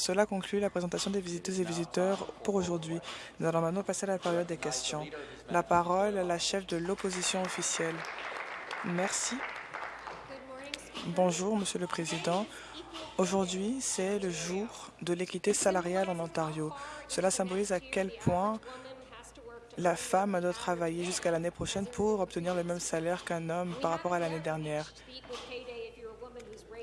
Cela conclut la présentation des visiteuses et visiteurs pour aujourd'hui. Nous allons maintenant passer à la période des questions. La parole à la chef de l'opposition officielle. Merci. Bonjour, Monsieur le Président. Aujourd'hui, c'est le jour de l'équité salariale en Ontario. Cela symbolise à quel point la femme doit travailler jusqu'à l'année prochaine pour obtenir le même salaire qu'un homme par rapport à l'année dernière.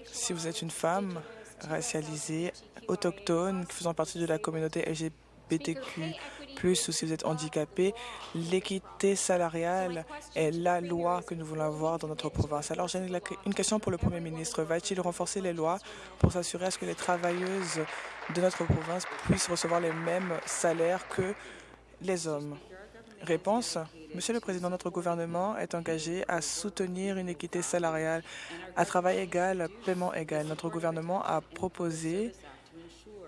Si vous êtes une femme racialisée, autochtone, faisant partie de la communauté LGBTQ+, ou si vous êtes handicapé, l'équité salariale est la loi que nous voulons avoir dans notre province. Alors, j'ai une question pour le Premier ministre. Va-t-il renforcer les lois pour s'assurer ce que les travailleuses de notre province puissent recevoir les mêmes salaires que les hommes? Réponse. Monsieur le Président, notre gouvernement est engagé à soutenir une équité salariale à travail égal, paiement égal. Notre gouvernement a proposé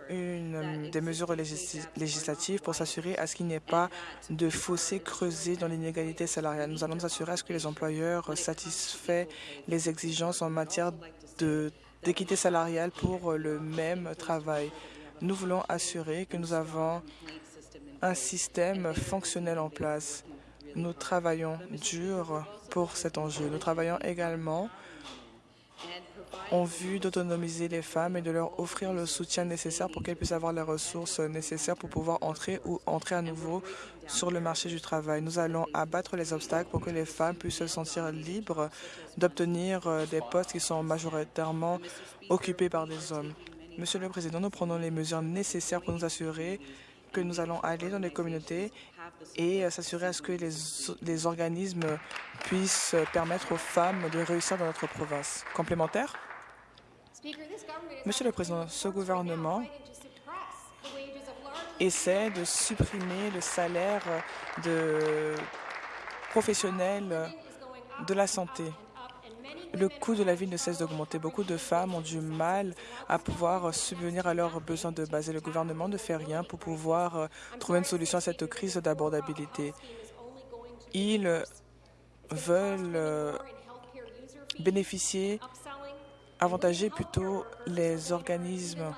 des mesures législatives pour s'assurer à ce qu'il n'y ait pas de fossé creusé dans l'inégalité salariale. Nous allons nous assurer à ce que les employeurs satisfaient les exigences en matière d'équité salariale pour le même travail. Nous voulons assurer que nous avons un système fonctionnel en place. Nous travaillons dur pour cet enjeu. Nous travaillons également en vue d'autonomiser les femmes et de leur offrir le soutien nécessaire pour qu'elles puissent avoir les ressources nécessaires pour pouvoir entrer ou entrer à nouveau sur le marché du travail. Nous allons abattre les obstacles pour que les femmes puissent se sentir libres d'obtenir euh, des postes qui sont majoritairement occupés par des hommes. Monsieur le Président, nous prenons les mesures nécessaires pour nous assurer que nous allons aller dans les communautés et euh, s'assurer à ce que les, les, organismes puissent permettre aux femmes de réussir dans notre province. Complémentaire? Monsieur le Président, ce gouvernement essaie de supprimer le salaire de professionnels de la santé. Le coût de la vie ne cesse d'augmenter. Beaucoup de femmes ont du mal à pouvoir subvenir à leurs besoins de base et le gouvernement ne fait rien pour pouvoir euh, trouver une solution à cette crise d'abordabilité. Ils veulent euh, bénéficier, avantager plutôt les organismes.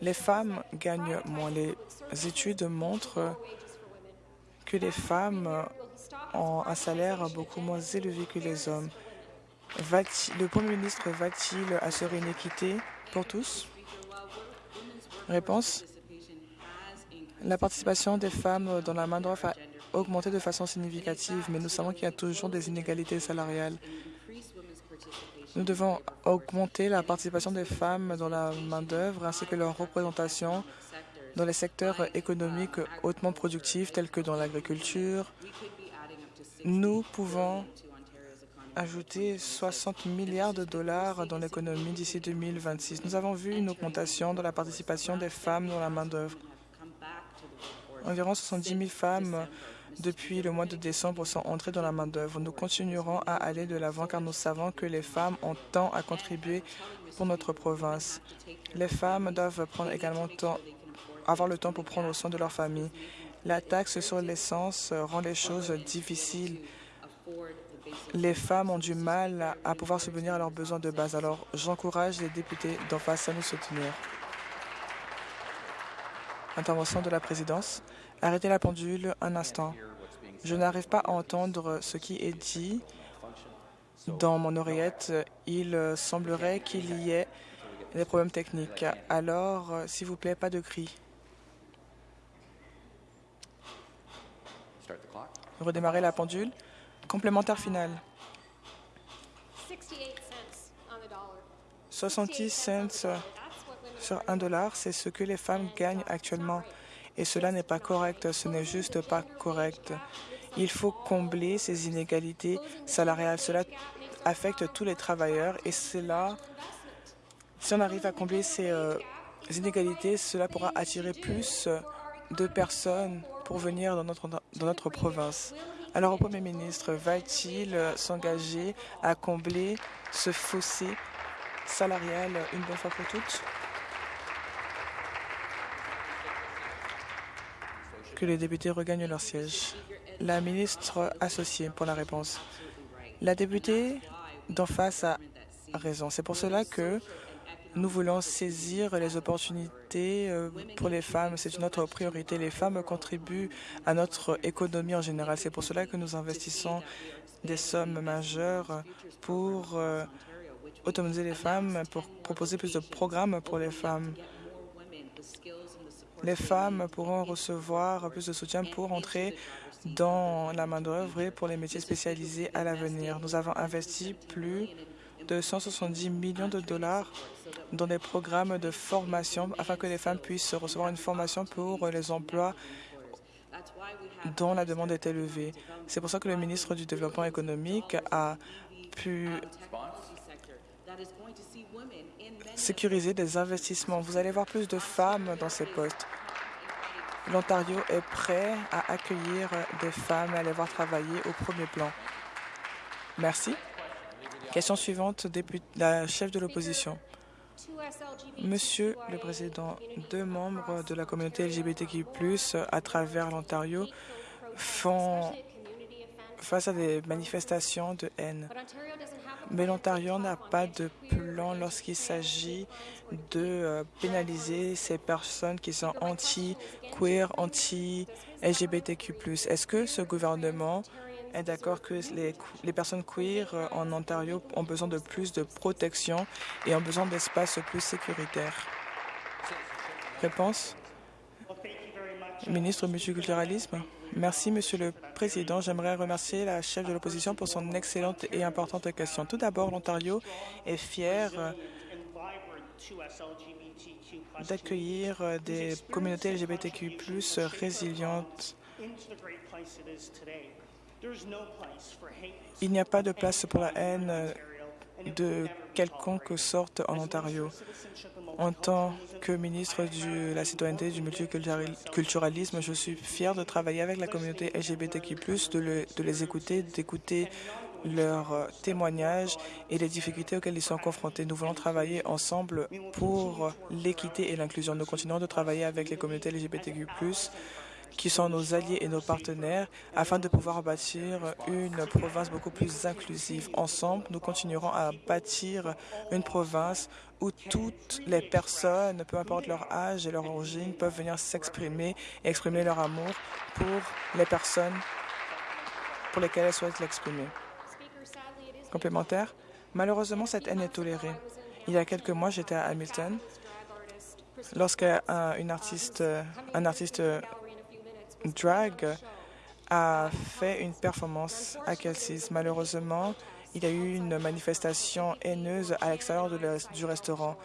Les femmes gagnent moins. Les études montrent que les femmes ont un salaire beaucoup moins élevé que les hommes. Le Premier ministre va-t-il assurer une équité pour tous? Réponse. La participation des femmes dans la main-d'œuvre a augmenté de façon significative, mais nous savons qu'il y a toujours des inégalités salariales. Nous devons augmenter la participation des femmes dans la main-d'œuvre ainsi que leur représentation dans les secteurs économiques hautement productifs tels que dans l'agriculture, nous pouvons ajouter 60 milliards de dollars dans l'économie d'ici 2026. Nous avons vu une augmentation dans la participation des femmes dans la main-d'œuvre. Environ 70 000 femmes depuis le mois de décembre sont entrées dans la main-d'œuvre. Nous continuerons à aller de l'avant car nous savons que les femmes ont tant à contribuer pour notre province. Les femmes doivent prendre également temps, avoir le temps pour prendre soin de leur famille. La taxe sur l'essence rend les choses difficiles. Les femmes ont du mal à pouvoir subvenir à leurs besoins de base. Alors, j'encourage les députés d'en face à nous soutenir. Intervention de la présidence. Arrêtez la pendule un instant. Je n'arrive pas à entendre ce qui est dit dans mon oreillette. Il semblerait qu'il y ait des problèmes techniques. Alors, s'il vous plaît, pas de cris. Redémarrer la pendule. Complémentaire final. 68 cents sur un dollar, c'est ce que les femmes gagnent actuellement. Et cela n'est pas correct, ce n'est juste pas correct. Il faut combler ces inégalités salariales. Cela affecte tous les travailleurs et cela, si on arrive à combler ces euh, inégalités, cela pourra attirer plus de personnes pour venir dans notre, dans notre province. Alors, le Premier ministre va-t-il s'engager à combler ce fossé salarial une bonne fois pour toutes? Que les députés regagnent leur siège. La ministre associée pour la réponse. La députée d'en face a raison. C'est pour cela que Nous voulons saisir les opportunités euh, pour les femmes. C'est une autre priorité. Les femmes contribuent à notre économie en général. C'est pour cela que nous investissons des sommes majeures pour euh, autonomiser les femmes, pour proposer plus de programmes pour les femmes. Les femmes pourront recevoir plus de soutien pour entrer dans la main-d'œuvre et pour les métiers spécialisés à l'avenir. Nous avons investi plus de 170 millions de dollars dans des programmes de formation afin que les femmes puissent recevoir une formation pour les emplois dont la demande est élevée. C'est pour ça que le ministre du Développement économique a pu sécuriser des investissements. Vous allez voir plus de femmes dans ces postes. L'Ontario est prêt à accueillir des femmes et à les voir travailler au premier plan. Merci. Question suivante, la chef de l'opposition. Monsieur le Président, deux membres de la communauté LGBTQ+, à travers l'Ontario, font face à des manifestations de haine. Mais l'Ontario n'a pas de plan lorsqu'il s'agit de euh, pénaliser ces personnes qui sont anti-queer, anti-LGBTQ+. Est-ce que ce gouvernement est d'accord que les, personnes queer euh, en Ontario ont besoin de plus de protection et ont besoin d'espaces plus sécuritaires. Réponse? Ministre multiculturalisme. Merci, Monsieur le Président. J'aimerais remercier la chef de l'opposition pour son excellente et importante question. Tout d'abord, l'Ontario est fier euh, d'accueillir euh, des communautés LGBTQ+, résilientes il n'y a pas de place pour la haine de quelconque sorte en Ontario. En tant que ministre de la citoyenneté et du multiculturalisme, je suis fier de travailler avec la communauté LGBTQ+, de, de les écouter, d'écouter leurs témoignages et les difficultés auxquelles ils sont confrontés. Nous voulons travailler ensemble pour l'équité et l'inclusion. Nous continuons de travailler avec les communautés LGBTQ+, qui sont nos alliés et nos partenaires, afin de pouvoir bâtir une province beaucoup plus inclusive. Ensemble, nous continuerons à bâtir une province où toutes les personnes, peu importe leur âge et leur origine, peuvent venir s'exprimer et exprimer leur amour pour les personnes pour lesquelles elles souhaitent l'exprimer. Complémentaire, malheureusement, cette haine est tolérée. Il y a quelques mois, j'étais à Hamilton lorsqu'un artiste, un artiste drag a fait une performance à Kelsey's. Malheureusement, il y a eu une manifestation haineuse à l'extérieur du restaurant.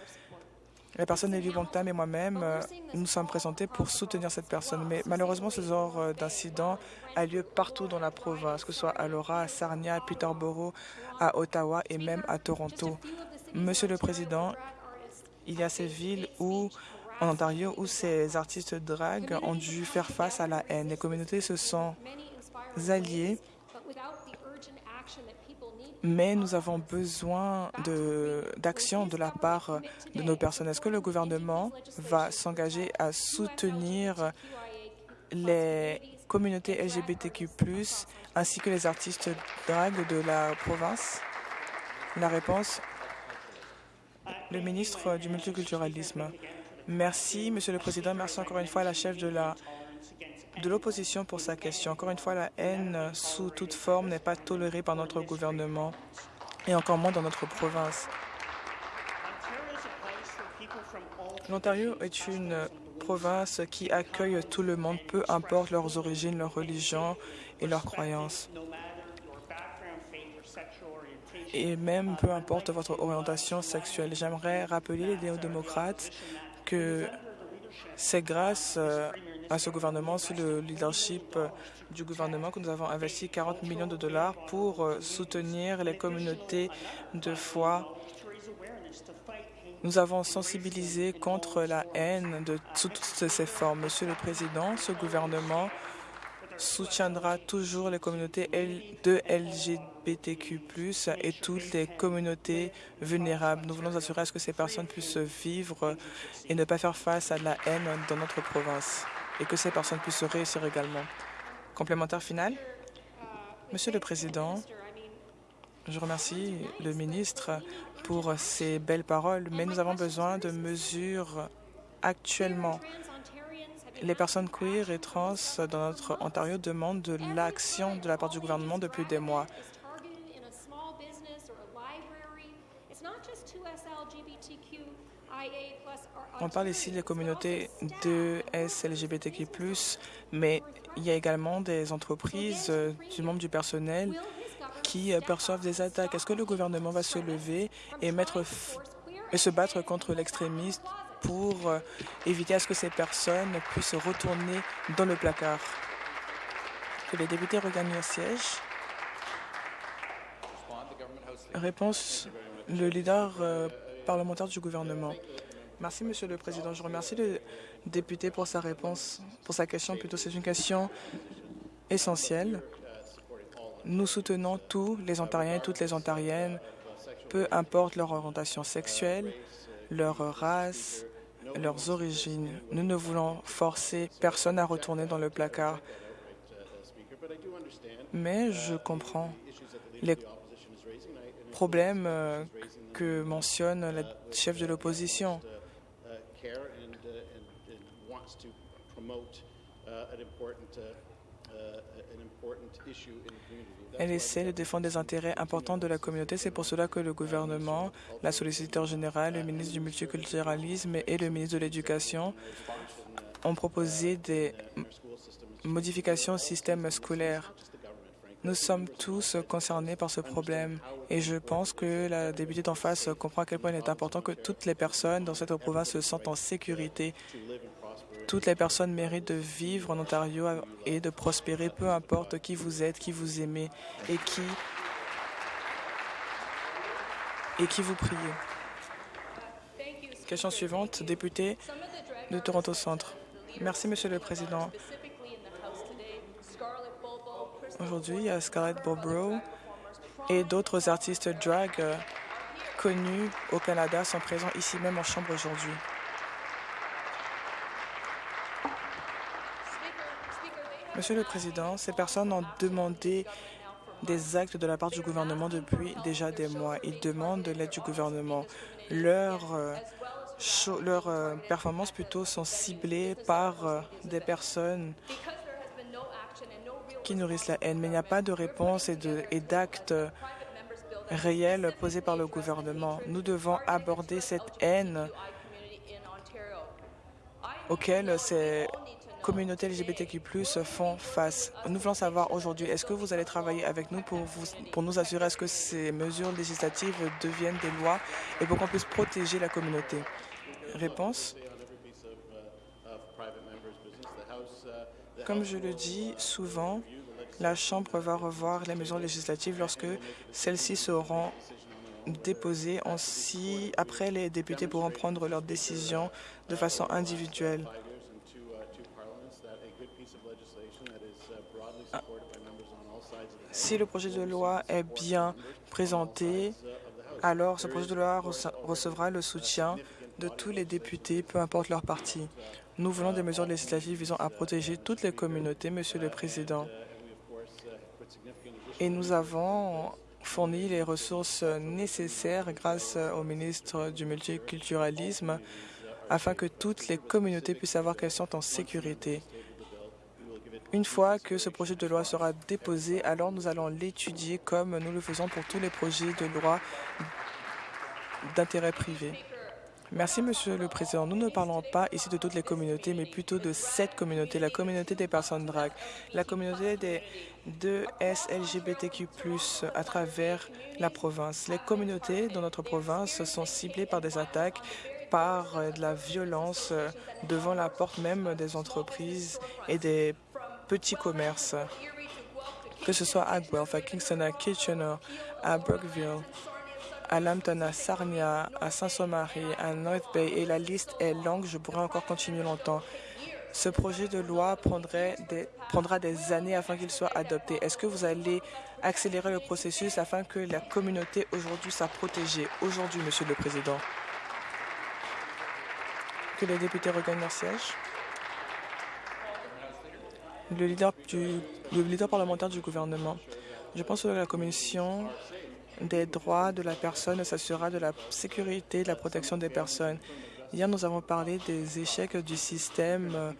La personne Élie Bontam et moi-même euh, nous sommes présentés pour soutenir cette personne. Mais malheureusement, ce genre euh, d'incident a lieu partout dans la province, que ce soit à Laura, à Sarnia, à Peterborough, à Ottawa et même à Toronto. Monsieur le Président, il y a ces villes où en Ontario où ces artistes drag ont dû faire face à la haine. Les communautés se sont alliées, mais nous avons besoin d'action de, de, la part de nos personnes. Est-ce que le gouvernement va s'engager à soutenir les communautés LGBTQ+, ainsi que les artistes drag de la province? La réponse, le ministre du multiculturalisme. Merci, Monsieur le Président. Merci encore une fois à la chef de la de l'opposition pour sa question. Encore une fois, la haine sous toute forme n'est pas tolérée par notre gouvernement et encore moins dans notre province. L'Ontario est une province qui accueille tout le monde, peu importe leurs origines, leur religion et leurs croyances. Et même peu importe votre orientation sexuelle. J'aimerais rappeler les néo-démocrates que c'est grâce euh, à ce gouvernement, sous le leadership euh, du gouvernement, que nous avons investi 40 millions de dollars pour euh, soutenir les communautés de foi. Nous avons sensibilisé contre la haine de toutes ses formes. Monsieur le Président, ce gouvernement soutiendra toujours les communautés de LGBTQ+, et toutes les communautés vulnérables. Nous voulons assurer à ce que ces personnes puissent vivre et ne pas faire face à la haine dans notre province et que ces personnes puissent réussir également. Complémentaire final Monsieur le Président, Je remercie le ministre pour ces belles paroles, mais nous avons besoin de mesures actuellement. Les personnes queer et trans dans notre Ontario demandent de l'action de la part du gouvernement depuis des mois. On parle ici des communautés de SLGBTQ+, mais il y a également des entreprises euh, du membre du personnel qui euh, perçoivent des attaques. Est-ce que le gouvernement va se lever et, mettre et se battre contre l'extrémisme pour euh, éviter à ce que ces personnes puissent retourner dans le placard? Que les députés regagnent leur siège. Réponse, le leader parlementaire du gouvernement. Merci, Monsieur le Président. Je remercie le député pour sa réponse, pour sa question. Plutôt, c'est une question essentielle. Nous soutenons tous les Ontariens et toutes les Ontariennes, peu importe leur orientation sexuelle, leur race, leurs origines. Nous ne voulons forcer personne à retourner dans le placard. Mais je comprends les problèmes euh, que mentionne la chef de l'opposition. Elle essaie de défendre des intérêts importants de la communauté. C'est pour cela que le gouvernement, la solliciteur générale, le ministre du multiculturalisme et le ministre de l'Éducation ont proposé des modifications au système scolaire. Nous sommes tous concernés par ce problème et je pense que la députée d'en face comprend à quel point il est important que toutes les personnes dans cette province se sentent en sécurité toutes les personnes méritent de vivre en Ontario et de prospérer, peu importe qui vous êtes, qui vous aimez et qui, et qui vous priez. Question suivante, député de Toronto Centre. Merci, Monsieur le Président. Aujourd'hui, il y a Scarlett Bobrow et d'autres artistes drag connus au Canada sont présents ici même en Chambre aujourd'hui. Monsieur le Président, ces personnes ont demandé des actes de la part du gouvernement depuis déjà des mois. Ils demandent de l'aide du gouvernement. Leurs euh, euh, performances plutôt sont ciblées par euh, des personnes qui nourrissent la haine. Mais il n'y a pas de réponse et d'actes réels posés par le gouvernement. Nous devons aborder cette haine auquel ces communautés LGBTQ+, font face. Nous voulons savoir aujourd'hui, est-ce que vous allez travailler avec nous pour, vous, pour nous assurer que ces mesures législatives deviennent des lois et pour qu'on puisse protéger la communauté? Réponse Comme je le dis souvent, la Chambre va revoir les mesures législatives lorsque celles-ci seront déposées. Ainsi, après, les députés pourront prendre leurs décisions de façon individuelle. Si le projet de loi est bien présenté, alors ce projet de loi recevra le soutien de tous les députés, peu importe leur parti. Nous voulons des mesures législatives visant à protéger toutes les communautés, Monsieur le Président. Et nous avons fourni les ressources nécessaires grâce au ministre du multiculturalisme afin que toutes les communautés puissent savoir qu'elles sont en sécurité. Une fois que ce projet de loi sera déposé, alors nous allons l'étudier comme nous le faisons pour tous les projets de loi d'intérêt privé. Merci, Monsieur le Président. Nous ne parlons pas ici de toutes les communautés, mais plutôt de cette communauté, la communauté des personnes drag, la communauté des deux SLGBTQ+, à travers la province. Les communautés dans notre province sont ciblées par des attaques par de la violence devant la porte même des entreprises et des petits commerces, que ce soit à Guelph, à Kingston, à Kitchener, à Brookville, à Lambton, à Sarnia, à Saint-Somarie, à North Bay, et la liste est longue, je pourrais encore continuer longtemps. Ce projet de loi prendra des années afin qu'il soit adopté. Est-ce que vous allez accélérer le processus afin que la communauté aujourd'hui soit protégée? Aujourd'hui, Monsieur le Président. Que les députés regagnent leur siège le leader, du, le leader parlementaire du gouvernement. Je pense que la Commission des droits de la personne s'assurera de la sécurité et de la protection des personnes. Hier, nous avons parlé des échecs du système euh,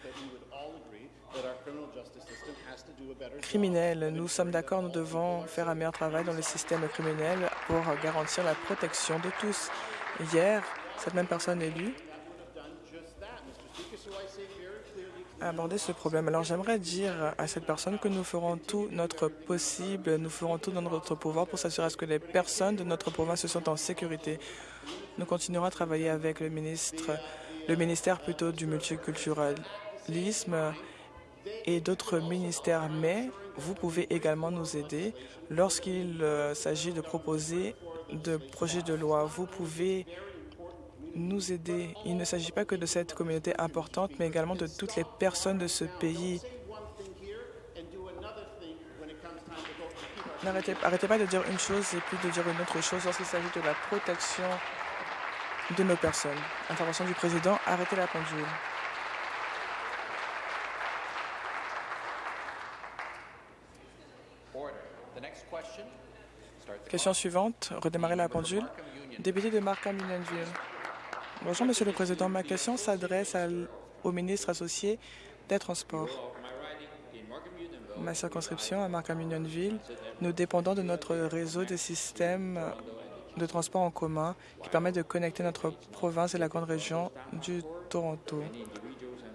criminel. Nous sommes d'accord, nous devons faire un meilleur travail dans le système criminel pour garantir la protection de tous. Hier, cette même personne élue a abordé ce problème. Alors j'aimerais dire à cette personne que nous ferons tout notre possible, nous ferons tout dans notre pouvoir pour s'assurer que les personnes de notre province se sentent en sécurité. Nous continuerons à travailler avec le ministre, le ministère plutôt du multiculturalisme et d'autres ministères, mais vous pouvez également nous aider lorsqu'il euh, s'agit de proposer de projets de loi. Vous pouvez nous aider. Il ne s'agit pas que de cette communauté importante, mais également de toutes les personnes de ce pays. N'arrêtez arrêtez pas de dire une chose et puis de dire une autre chose lorsqu'il s'agit de la protection de nos personnes. Intervention du président, arrêtez la pendule. Question suivante, redémarrer la pendule. Député de Markham Unionville. Bonjour, Monsieur le Président. Ma question s'adresse au ministre associé des Transports. Ma circonscription à Markham Unionville, nous dépendons de notre réseau de systèmes de transport en commun qui permet de connecter notre province et la grande région du Toronto.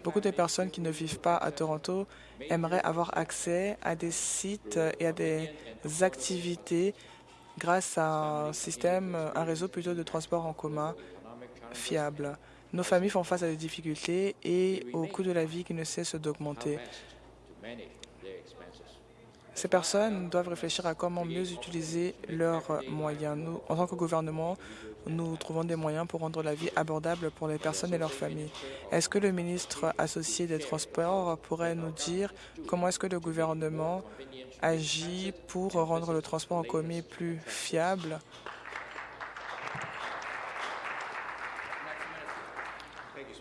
Beaucoup de personnes qui ne vivent pas à Toronto aimeraient avoir accès à des sites et à des activités grâce à un système, un réseau plutôt de transport en commun fiable. Nos familles font face à des difficultés et au coût de la vie qui ne cesse d'augmenter. Ces personnes doivent réfléchir à comment mieux utiliser leurs moyens. En tant que gouvernement, nous trouvons des moyens pour rendre la vie abordable pour les personnes et leurs familles. Est-ce que le ministre associé des Transports pourrait nous dire comment est-ce que le gouvernement agit pour rendre le transport en commun plus fiable?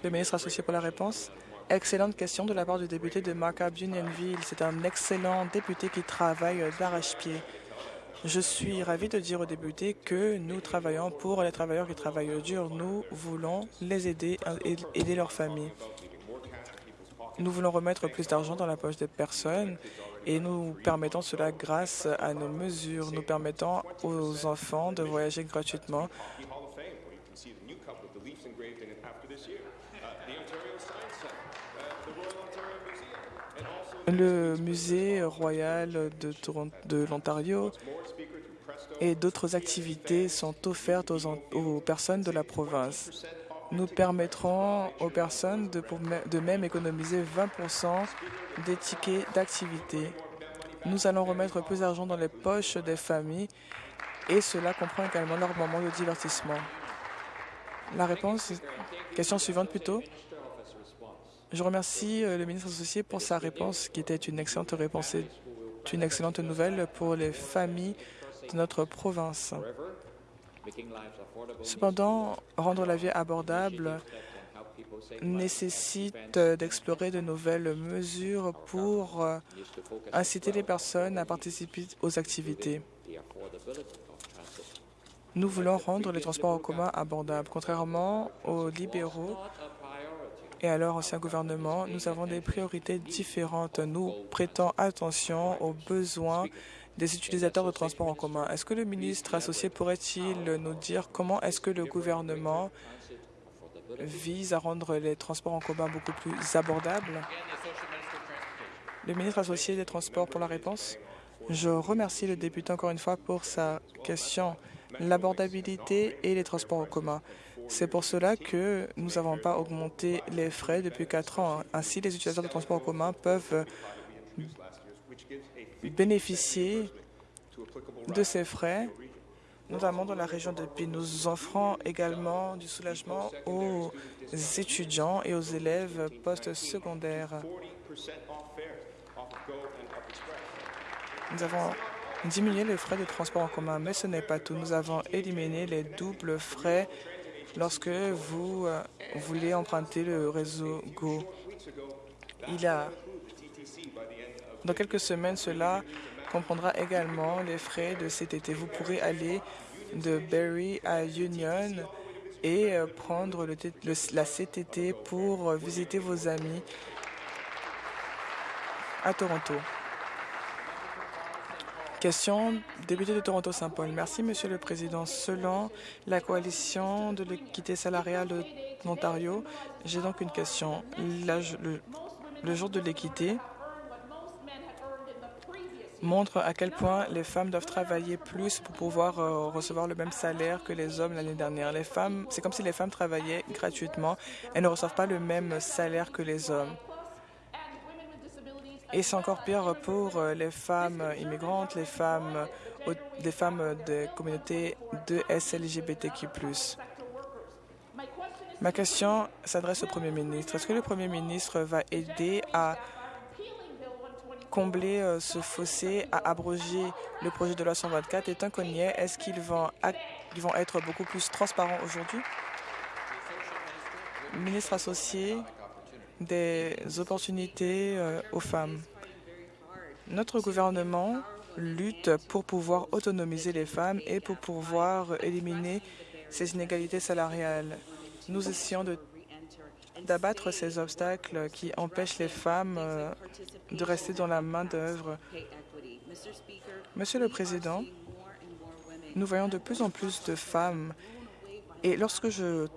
Le ministre associé pour la réponse. Excellente question de la part du député de Markup Unionville. C'est un excellent député qui travaille d'arrache-pied. Je suis ravi de dire aux députés que nous travaillons pour les travailleurs qui travaillent dur. Nous voulons les aider et aider leurs familles. Nous voulons remettre plus d'argent dans la poche des personnes et nous permettons cela grâce à nos mesures. Nous permettons aux enfants de voyager gratuitement le musée royal de, l'Ontario et d'autres activités sont offertes aux, personnes de la province. Nous permettrons aux personnes de, de même économiser 20% des tickets d'activité. Nous allons remettre plus d'argent dans les poches des familles et cela comprend également leur moment de divertissement. La réponse, question suivante plutôt. Je remercie euh, le ministre associé pour sa réponse, qui était une excellente réponse et une excellente nouvelle pour les familles de notre province. Cependant, rendre la vie abordable nécessite d'explorer de nouvelles mesures pour euh, inciter les personnes à participer aux activités. Nous voulons rendre les transports en commun abordables. Contrairement aux libéraux, et à leur ancien gouvernement, nous avons des priorités différentes. Nous prêtons attention aux besoins des utilisateurs de transport en commun. Est-ce que le ministre associé pourrait-il nous dire comment est-ce que le gouvernement vise à rendre les transports en commun beaucoup plus abordables? Le ministre associé des Transports pour la réponse. Je remercie le député encore une fois pour sa question. L'abordabilité et les transports en commun. C'est pour cela que nous n'avons pas augmenté les frais depuis quatre ans. Ainsi, les utilisateurs de transport en commun peuvent bénéficier de ces frais, notamment dans la région de Pine. Nous offrons également du soulagement aux étudiants et aux élèves post-secondaires. Nous avons diminué les frais de transport en commun, mais ce n'est pas tout. Nous avons éliminé les doubles frais lorsque vous euh, voulez emprunter le réseau Go. Il a, dans quelques semaines, cela comprendra également les frais de cet été. Vous pourrez aller de Berry à Union et euh, prendre la CTT pour visiter vos amis à Toronto. Question, député de Toronto-Saint-Paul. Merci, Monsieur le Président. Selon la coalition de l'équité salariale de l'Ontario, j'ai donc une question. le, jour de l'équité montre à quel point les femmes doivent travailler plus pour pouvoir euh, recevoir le même salaire que les hommes l'année dernière. Les femmes, c'est comme si les femmes travaillaient gratuitement. Elles ne reçoivent pas le même salaire que les hommes. Et c'est encore pire pour euh, les femmes immigrantes, les femmes, femmes de communautés de SLGBTQ+. Ma question s'adresse au Premier ministre. Est-ce que le Premier ministre va aider à combler euh, ce fossé, à abroger le projet de loi 124 et tant qu'on y est, est-ce qu'ils vont, ils vont être beaucoup plus transparents aujourd'hui? Ministre associé des opportunités euh, aux femmes. Notre gouvernement lutte pour pouvoir autonomiser les femmes et pour pouvoir éliminer ces inégalités salariales. Nous essayons d'abattre ces obstacles qui empêchent les femmes euh, de rester dans la main-d'œuvre. Monsieur le Président, nous voyons de plus en plus de femmes et lorsque je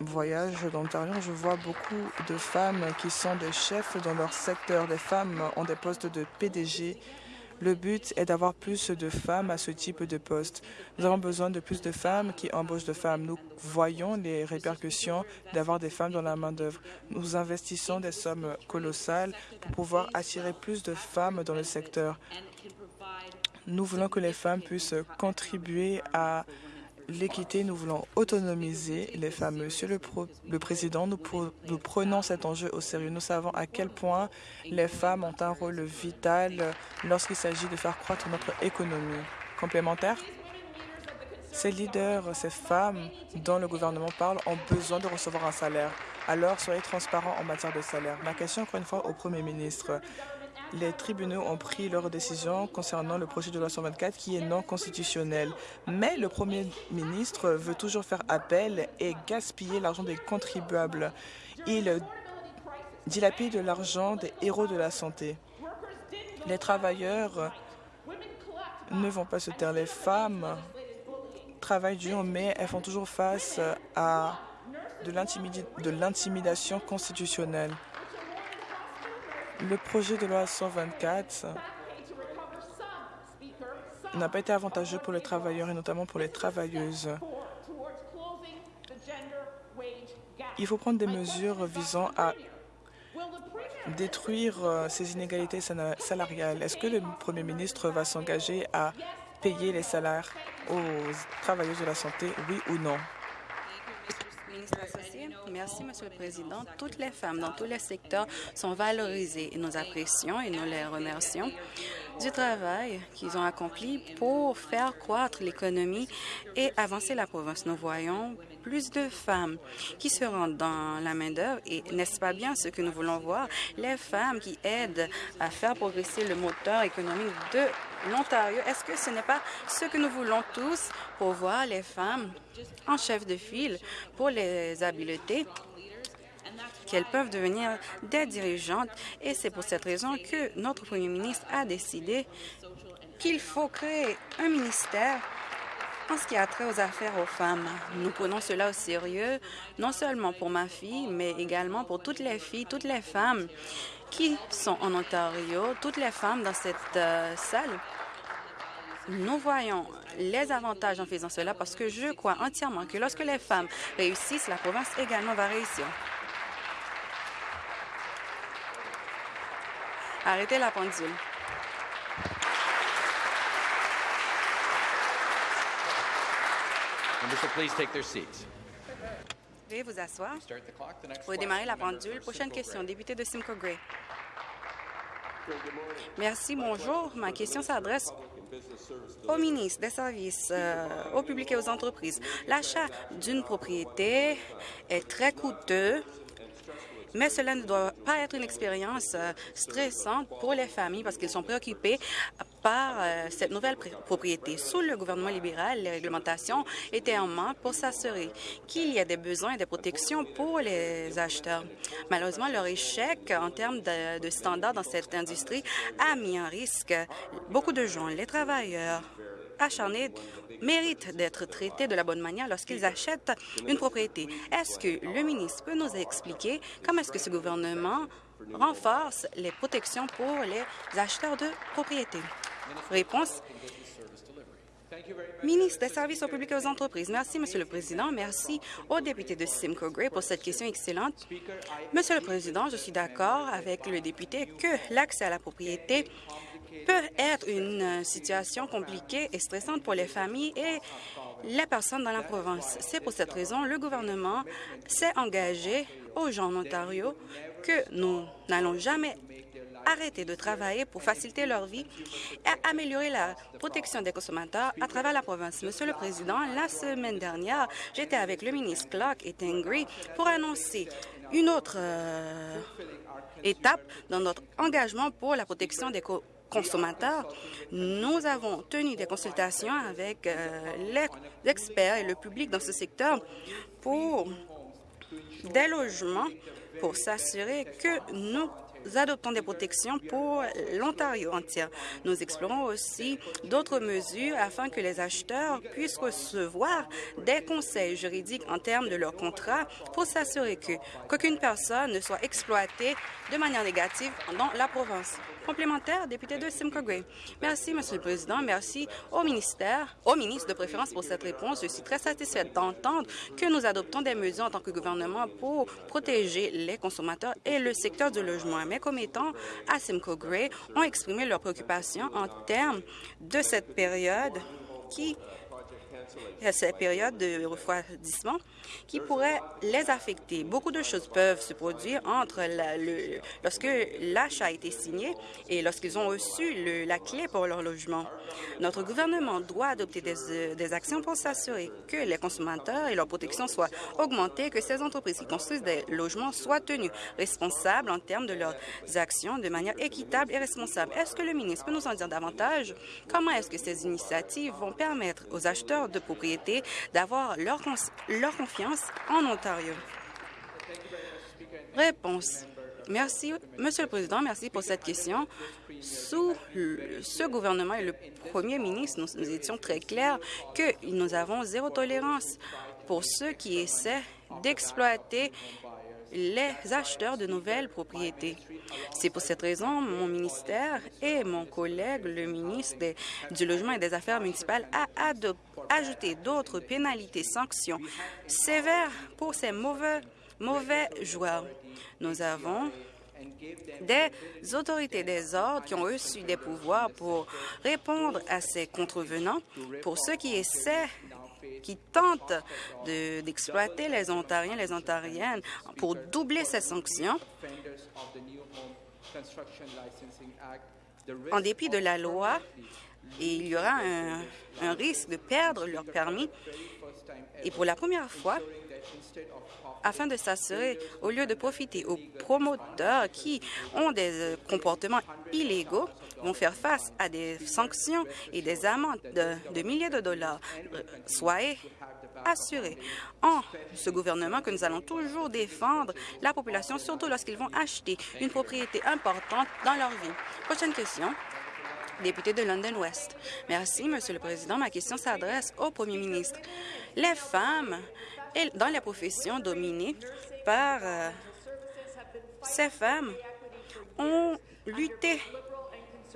voyage dans l'Ontario, je vois beaucoup de femmes qui sont des chefs dans leur secteur. Des femmes ont des postes de PDG. Le but est d'avoir plus de femmes à ce type de poste. Nous avons besoin de plus de femmes qui embauchent de femmes. Nous voyons les répercussions d'avoir des femmes dans la main-d'œuvre. Nous investissons des sommes colossales pour pouvoir attirer plus de femmes dans le secteur. Nous voulons que les femmes puissent contribuer à l'équité, nous voulons autonomiser les femmes. Monsieur le, Président, nous, nous, prenons cet enjeu au sérieux. Nous savons à quel point les femmes ont un rôle vital lorsqu'il s'agit de faire croître notre économie. Complémentaire Ces leaders, ces femmes dont le gouvernement parle ont besoin de recevoir un salaire. Alors, soyez transparents en matière de salaire. Ma question, encore une fois, au Premier ministre les tribunaux ont pris leur décision concernant le projet de loi 124 qui est non constitutionnel. Mais le Premier ministre veut toujours faire appel et gaspiller l'argent des contribuables. Il dilapide l'argent des héros de la santé. Les travailleurs ne vont pas se taire. Les femmes travaillent dur, mais elles font toujours face à de l'intimidation constitutionnelle. Le projet de loi 124 n'a pas été avantageux pour les travailleurs et notamment pour les travailleuses. Il faut prendre des mesures visant à détruire euh, ces inégalités salariales. Est-ce que le Premier ministre va s'engager à payer les salaires aux travailleuses de la santé, oui ou non? Merci, Monsieur le Président. Toutes les femmes dans tous les secteurs sont valorisées et nous apprécions et nous les remercions du travail qu'ils ont accompli pour faire croître l'économie et avancer la province. Nous voyons plus de femmes qui se rendent dans la main-d'œuvre et n'est-ce pas bien ce que nous voulons voir? Les femmes qui aident à faire progresser le moteur économique de l'Ontario. Est-ce que ce n'est pas ce que nous voulons tous? Pour voir les femmes en chef de file pour les habiletés qu'elles peuvent devenir des dirigeantes et c'est pour cette raison que notre Premier ministre a décidé qu'il faut créer un ministère en ce qui a trait aux affaires aux femmes. Nous prenons cela au sérieux, non seulement pour ma fille, mais également pour toutes les filles, toutes les femmes qui sont en Ontario, toutes les femmes dans cette euh, salle. Nous voyons les avantages en faisant cela parce que je crois entièrement que lorsque les femmes réussissent, la province également va réussir. Arrêtez la pendule. Veuillez vous asseoir. Pour démarrer la pendule, prochaine question, député de Simcoe Gray. Merci, bonjour. Ma question s'adresse au ministre des Services euh, au public et aux entreprises. L'achat d'une propriété est très coûteux mais cela ne doit pas être une expérience euh, stressante pour les familles parce qu'ils sont préoccupés par euh, cette nouvelle propriété. Sous le gouvernement libéral, les réglementations étaient en main pour s'assurer qu'il y a des besoins et des protections pour les acheteurs. Malheureusement, leur échec en termes de, de standards dans cette industrie a mis en risque beaucoup de gens, les travailleurs, acharnés méritent d'être traités de la bonne manière lorsqu'ils achètent une propriété. Est-ce que le ministre peut nous expliquer comment est-ce que ce gouvernement renforce les protections pour les acheteurs de propriétés? Réponse. Ministre des Services au public et aux entreprises. Merci, Monsieur le Président. Merci au député de Simcoe Gray pour cette question excellente. Monsieur le Président, je suis d'accord avec le député que l'accès à la propriété peut être une situation compliquée et stressante pour les familles et les personnes dans la province. C'est pour cette raison le gouvernement s'est engagé aux gens en Ontario que nous n'allons jamais arrêter de travailler pour faciliter leur vie et améliorer la protection des consommateurs à travers la province. Monsieur le Président, la semaine dernière, j'étais avec le ministre Clark et Tengri pour annoncer une autre euh, étape dans notre engagement pour la protection des consommateurs. Nous avons tenu des consultations avec euh, les experts et le public dans ce secteur pour des logements pour s'assurer que nous adoptons des protections pour l'Ontario entière. Nous explorons aussi d'autres mesures afin que les acheteurs puissent recevoir des conseils juridiques en termes de leur contrat pour s'assurer qu'aucune personne ne soit exploitée de manière négative dans la province complémentaire, député de Simcoe Gray. Merci, Monsieur le Président. Merci au ministère, au ministre de préférence pour cette réponse. Je suis très satisfaite d'entendre que nous adoptons des mesures en tant que gouvernement pour protéger les consommateurs et le secteur du logement. Mes commettants à Simcoe Gray ont exprimé leurs préoccupations en termes de cette période qui cette période de refroidissement qui pourrait les affecter. Beaucoup de choses peuvent se produire entre lorsque l'achat a été signé et lorsqu'ils ont reçu la clé pour leur logement. Notre gouvernement doit adopter des, euh, des actions pour s'assurer que les consommateurs et leur protection soient augmentées, que ces entreprises qui construisent des logements soient tenues responsables en termes de leurs actions de manière équitable et responsable. Est-ce que le ministre peut nous en dire davantage? Comment est-ce que ces initiatives vont permettre aux acheteurs de propriété d'avoir leur confiance Réponse. Merci, Monsieur le Président, merci pour cette question. Sous ce gouvernement et le premier ministre, nous, étions très clairs que nous avons zéro tolérance pour ceux qui essaient d'exploiter les acheteurs de nouvelles propriétés. C'est pour cette raison mon ministère et mon collègue, le ministre du Logement et des Affaires municipales, a ajouté d'autres pénalités, sanctions sévères pour ces mauvais, mauvais joueurs. Nous avons des autorités des ordres qui ont reçu des pouvoirs pour répondre à ces contrevenants, pour ceux qui essaient qui tentent d'exploiter les Ontariens, les Ontariennes pour doubler ces sanctions. En dépit de la loi, il y aura un, un risque de perdre leur permis. Et pour la première fois, afin de s'assurer, au lieu de profiter aux promoteurs qui ont des euh, comportements illégaux, vont faire face à des sanctions et des amendes de, milliers de dollars. Euh, soyez assurés en ce gouvernement que nous allons toujours défendre la population, surtout lorsqu'ils vont acheter une propriété importante dans leur vie. Prochaine question député de London West. Merci, Monsieur le Président. Ma question s'adresse au Premier ministre. Les femmes dans la profession dominée par euh, ces femmes ont lutté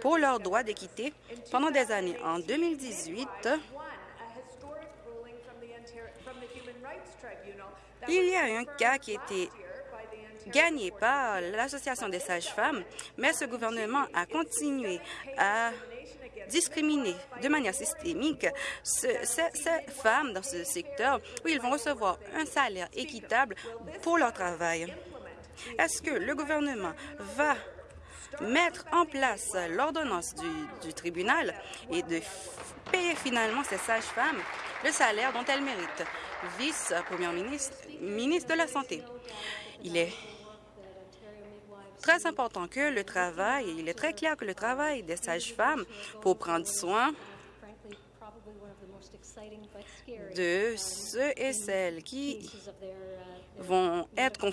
pour leurs droits d'équité pendant des années. En 2018, il y a un cas qui a été gagné par l'Association des sages-femmes, mais ce gouvernement a continué à discriminer de manière systémique ces, femmes dans ce secteur où ils vont recevoir un salaire équitable pour leur travail. Est-ce que le gouvernement va mettre en place l'ordonnance du, tribunal et de payer finalement ces sages-femmes le salaire dont elles méritent. Vice-première ministre, ministre de la Santé. Il est très important que le travail, il est très clair que le travail des sages-femmes pour prendre soin de ceux et celles qui vont être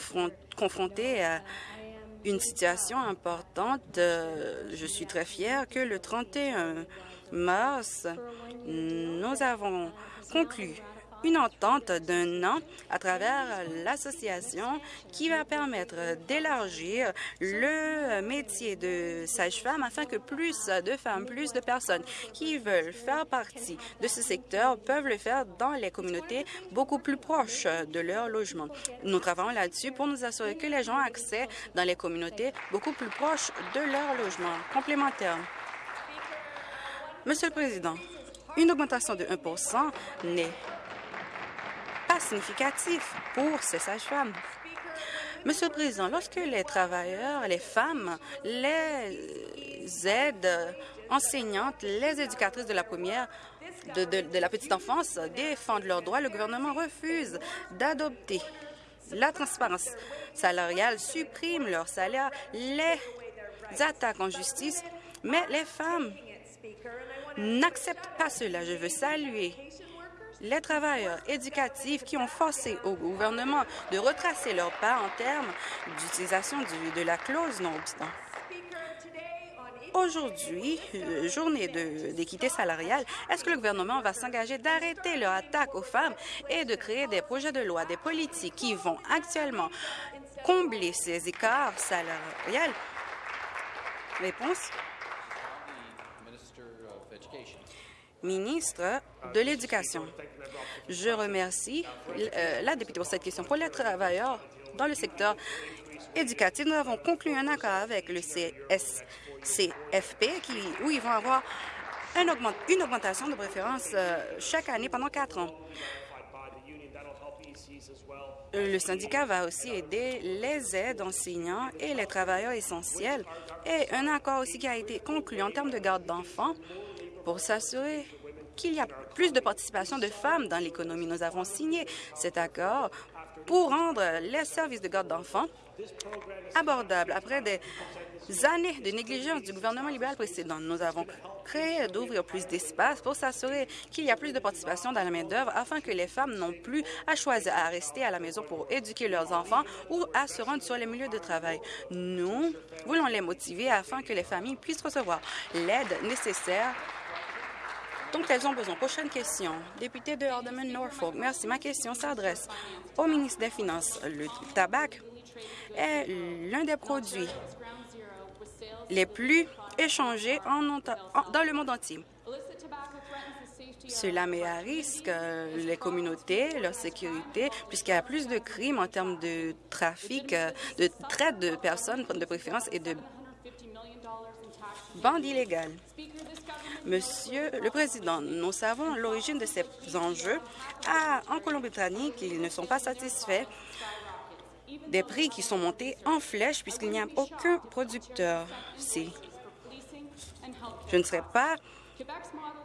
confrontés à une situation importante. Je suis très fière que le 31 mars, nous avons conclu une entente d'un an à travers l'association qui va permettre d'élargir le métier de sage-femme afin que plus de femmes, plus de personnes qui veulent faire partie de ce secteur peuvent le faire dans les communautés beaucoup plus proches de leur logement. Nous travaillons là-dessus pour nous assurer que les gens aient accès dans les communautés beaucoup plus proches de leur logement complémentaire. Monsieur le Président, une augmentation de 1% n'est pas significatif pour ces sages-femmes. Monsieur le Président, lorsque les travailleurs, les femmes, les aides enseignantes, les éducatrices de la première, de, la petite enfance défendent leurs droits, le gouvernement refuse d'adopter la transparence salariale, supprime leur salaire, les attaques en justice, mais les femmes n'acceptent pas cela. Je veux saluer les travailleurs éducatifs qui ont forcé au gouvernement de retracer leurs pas en termes d'utilisation de la clause non-obstant. Aujourd'hui, euh, journée d'équité salariale, est-ce que le gouvernement va s'engager d'arrêter leur attaque aux femmes et de créer des projets de loi, des politiques qui vont actuellement combler ces écarts salariales? Réponse ministre de l'Éducation. Je remercie euh, la députée pour cette question. Pour les travailleurs dans le secteur éducatif, nous avons conclu un accord avec le CSCFP où ils vont avoir une augmentation de préférence euh, chaque année pendant quatre ans. Le syndicat va aussi aider les aides enseignants et les travailleurs essentiels et un accord aussi qui a été conclu en termes de garde d'enfants pour s'assurer qu'il y a plus de participation de femmes dans l'économie. Nous avons signé cet accord pour rendre les services de garde d'enfants abordables. Après des années de négligence du gouvernement libéral précédent, nous avons créé d'ouvrir plus d'espace pour s'assurer qu'il y a plus de participation dans la main-d'œuvre afin que les femmes n'ont plus à choisir à rester à la maison pour éduquer leurs enfants ou à se rendre sur les milieux de travail. Nous voulons les motiver afin que les familles puissent recevoir l'aide nécessaire dont elles ont besoin. Prochaine question. Député de Alderman Norfolk. Merci. Ma question s'adresse au ministre des Finances. Le tabac est l'un des produits les plus échangés dans le monde entier. Cela met à risque euh, les communautés, leur sécurité, puisqu'il y a plus de crimes en termes de trafic, euh, de traite de personnes de préférence et de bandes illégales. Monsieur le Président, nous savons l'origine de ces enjeux. en Colombie-Britannique, ils ne sont pas satisfaits des prix qui sont montés en flèche puisqu'il n'y a aucun producteur. Si. Je ne serais pas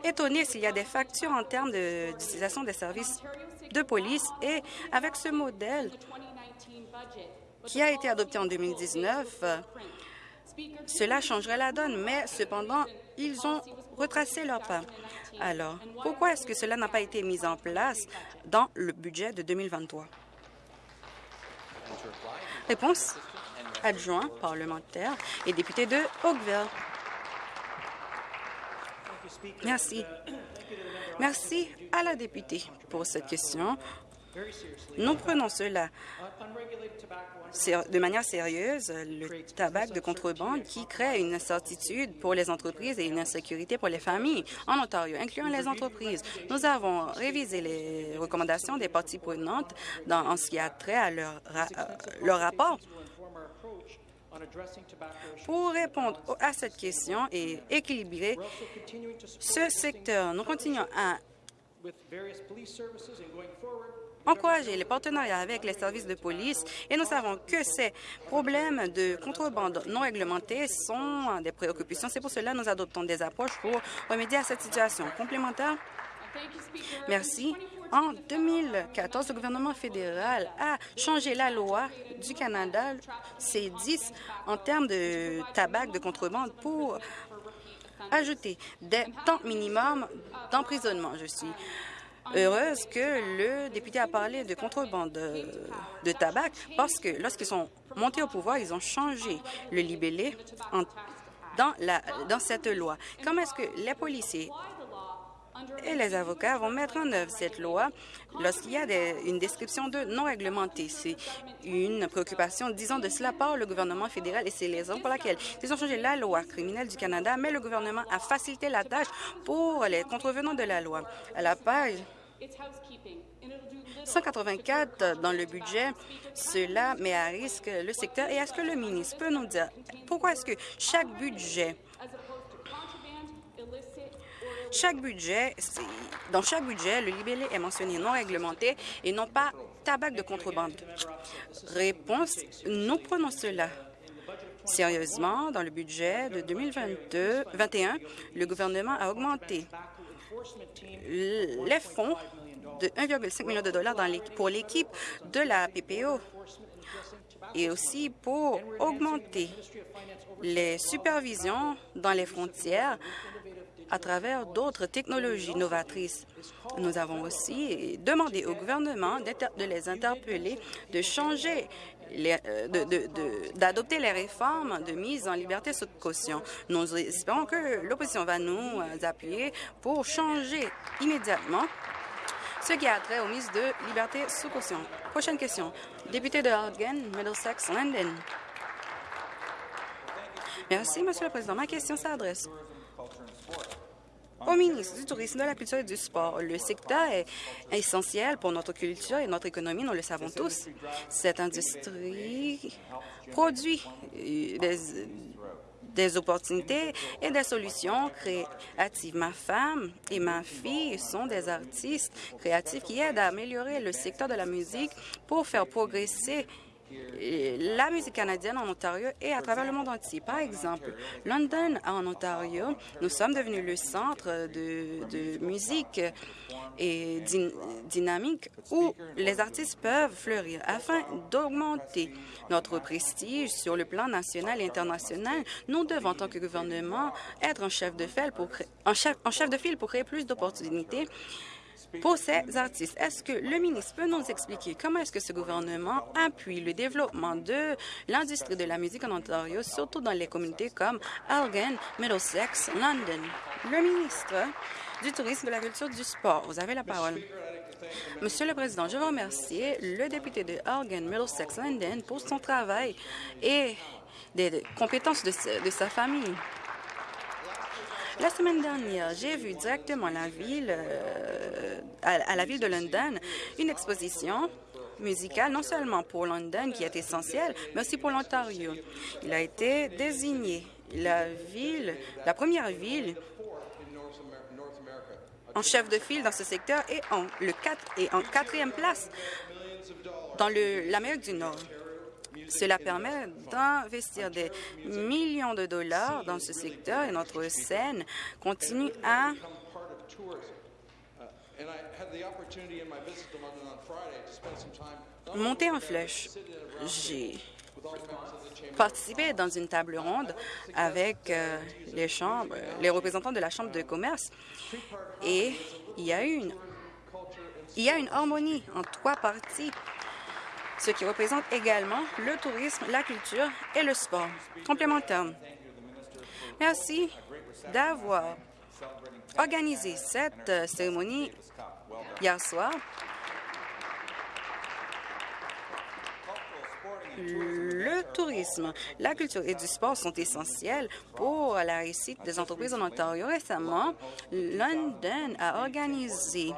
étonné s'il y a des factures en termes d'utilisation des services de police et avec ce modèle qui a été adopté en 2019, cela changerait la donne, mais cependant, ils ont retracé leur pas. Alors, pourquoi est-ce que cela n'a pas été mis en place dans le budget de 2023? Réponse adjoint parlementaire et député de Oakville. Merci. Merci à la députée pour cette question. Nous prenons cela de manière sérieuse, le tabac de contrebande qui crée une incertitude pour les entreprises et une insécurité pour les familles en Ontario, incluant les entreprises. Nous avons révisé les recommandations des parties prenantes dans, en ce qui a trait à leur, euh, leur rapport pour répondre à cette question et équilibrer ce secteur, nous continuons à encourager les partenariats avec les services de police et nous savons que ces problèmes de contrebande non réglementée sont des préoccupations. C'est pour cela que nous adoptons des approches pour remédier à cette situation. Complémentaire? Merci. En 2014, le gouvernement fédéral a changé la loi du Canada, C10, en termes de tabac de contrebande pour ajouter des temps minimums d'emprisonnement. Je suis heureuse que le député a parlé de contrebande de, tabac? Parce que lorsqu'ils sont montés au pouvoir, ils ont changé le libellé dans, la, cette loi. Comment est-ce que les policiers et les avocats vont mettre en œuvre cette loi lorsqu'il y a une description de non réglementée. C'est une préoccupation, disons de cela, par le gouvernement fédéral et c'est les raisons pour laquelle ils ont changé la loi criminelle du Canada, mais le gouvernement a facilité la tâche pour les contrevenants de la loi. À la page 184 dans le budget, cela met à risque le secteur. Et est-ce que le ministre peut nous dire pourquoi est-ce que chaque budget chaque budget, dans chaque budget, le libellé est mentionné non réglementé et non pas tabac de contrebande. Réponse, nous prenons cela sérieusement. Dans le budget de 2021, le gouvernement a augmenté les fonds de 1,5 million de dollars pour l'équipe de la PPO et aussi pour augmenter les supervisions dans les frontières à travers d'autres technologies novatrices. Nous avons aussi demandé au gouvernement de les interpeller, de changer euh, d'adopter les réformes de mise en liberté sous caution. Nous espérons que l'opposition va nous euh, appuyer pour changer immédiatement ce qui a trait aux mises de liberté sous caution. Prochaine question. Député de Horgan, Middlesex, London. Merci, Monsieur le Président. Ma question s'adresse au ministre du Tourisme, de la Culture et du Sport. Le secteur est essentiel pour notre culture et notre économie, nous le savons tous. Cette industrie produit euh, des, des opportunités et des solutions créatives. Ma femme et ma fille sont des artistes créatifs qui aident à améliorer le secteur de la musique pour faire progresser la musique canadienne en Ontario et à travers le monde entier. Par exemple, London en Ontario, nous sommes devenus le centre de, musique et dynamique où les artistes peuvent fleurir. Afin d'augmenter notre prestige sur le plan national et international, nous devons, en tant que gouvernement, être en chef de file pour, en chef, en chef de file pour créer plus d'opportunités pour ces artistes. Est-ce que le ministre peut nous expliquer comment est-ce que ce gouvernement appuie le développement de l'industrie de la musique en Ontario, surtout dans les communautés comme Elgin, Middlesex, London? Le ministre du Tourisme, de la Culture, du Sport. Vous avez la parole. Monsieur le Président, je veux remercier le député de Elgin, Middlesex, London pour son travail et des compétences de sa famille. La semaine dernière, j'ai vu directement la ville, euh, à, la ville de London une exposition musicale, non seulement pour London, qui est essentielle, mais aussi pour l'Ontario. Il a été désigné la ville, la première ville en chef de file dans ce secteur et en, le 4, et en quatrième place dans l'Amérique du Nord. Cela permet d'investir des millions de dollars dans ce secteur et notre scène continue à monter en flèche. J'ai participé dans une table ronde avec euh, les chambres, les représentants de la Chambre de commerce et il y a une, il y a une harmonie en trois parties ce qui représente également le tourisme, la culture et le sport complémentaire. Merci d'avoir organisé cette euh, cérémonie hier soir. Le tourisme, la culture et du sport sont essentiels pour la réussite des entreprises en Ontario. Récemment, London a organisé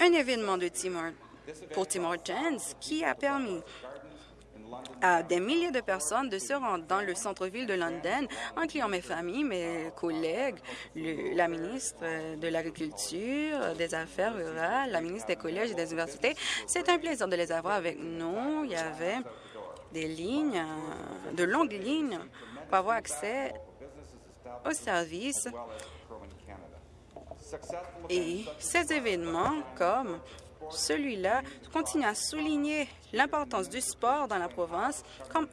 un événement de Tim pour Tim Hortons qui a permis à des milliers de personnes de se rendre dans le centre-ville de London, incluant mes familles, mes collègues, la ministre de l'Agriculture, des Affaires rurales, la ministre des collèges et des universités. C'est un plaisir de les avoir avec nous. Il y avait des lignes, de longues lignes pour avoir accès aux services Et ces événements, comme celui-là, continuent à souligner l'importance du sport dans la province.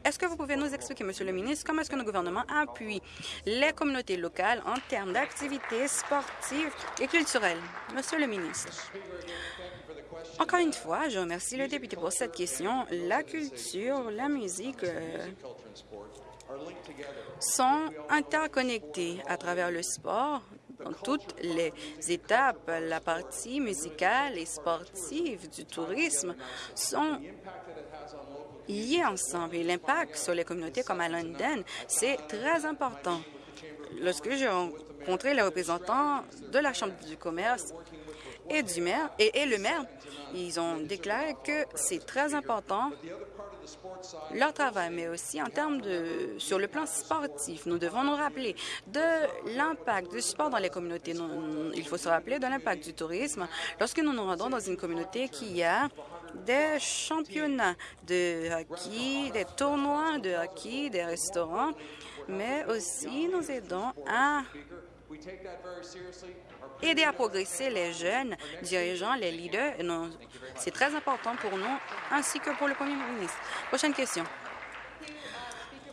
Est-ce que vous pouvez nous expliquer, Monsieur le ministre, comment est-ce que le gouvernement appuie les communautés locales en termes d'activités sportives et culturelles? Monsieur le ministre. Encore une fois, je remercie le député pour cette question. La culture, la musique euh, sont interconnectés à travers le sport dans toutes les étapes. La partie musicale et sportive du tourisme sont liées ensemble et l'impact sur les communautés comme à London, c'est très important. Lorsque j'ai rencontré les représentants de la Chambre du commerce et du maire et, et le maire, ils ont déclaré que c'est très important leur travail, mais aussi en termes de, sur le plan sportif. Nous devons nous rappeler de l'impact du sport dans les communautés. il faut se rappeler de l'impact du tourisme lorsque nous nous rendons dans une communauté qui a des championnats de hockey, des tournois de hockey, des restaurants, mais aussi nous aidons à aider à progresser les jeunes dirigeants, les leaders. C'est très important pour nous, ainsi que pour le premier ministre. Prochaine question.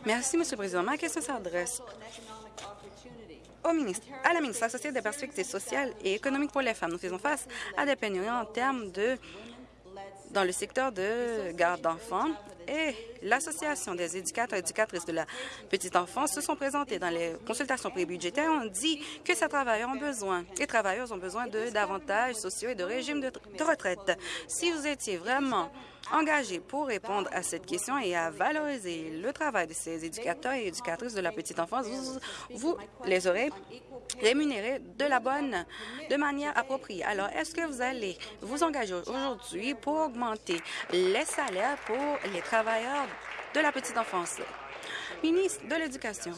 Merci, Monsieur le Président. Ma question s'adresse au ministre, à la ministre associée des perspectives sociales et économiques pour les femmes. Nous faisons face à des pénuries en termes de dans le secteur de garde d'enfants et l'Association des éducateurs et éducatrices de la petite enfance se sont présentés dans les consultations prébudgétaires ont dit que ces travailleurs ont besoin, les travailleurs ont besoin de d'avantages sociaux et de régimes de, de retraite. Si vous étiez vraiment engagé pour répondre à cette question et à valoriser le travail de ces éducateurs et éducatrices de la petite enfance, vous, les aurez rémunérés de la bonne, de manière appropriée. Alors, est-ce que vous allez vous engager aujourd'hui pour augmenter les salaires pour les travailleurs de la petite enfance? Ministre de l'Éducation.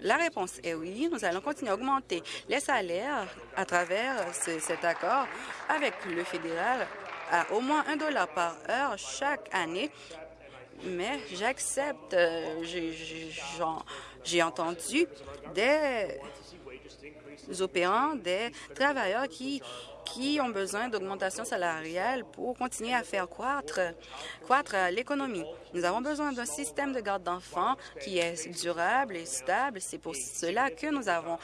La réponse est oui. Nous allons continuer à augmenter les salaires à travers cet accord avec le fédéral à au moins un dollar par heure chaque année. Mais j'accepte, euh, j'ai entendu des opérants, des travailleurs qui, qui ont besoin d'augmentation salariale pour continuer à faire croître, croître l'économie. Nous avons besoin d'un système de garde d'enfants qui est durable et stable. C'est pour cela que nous avons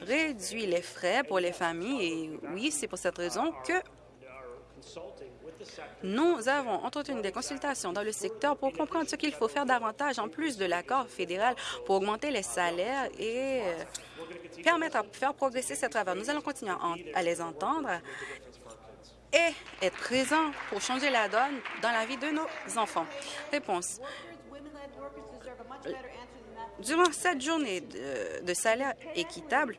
réduit les frais pour les familles et oui, c'est pour cette raison que nous avons entretenu des consultations dans le secteur pour comprendre ce qu'il faut faire davantage en plus de l'accord fédéral pour augmenter les salaires et euh, permettre à faire progresser ce travail. Nous allons continuer à les entendre et être présents pour changer la donne dans la vie de nos enfants. Réponse. Durant cette journée de, salaire équitable,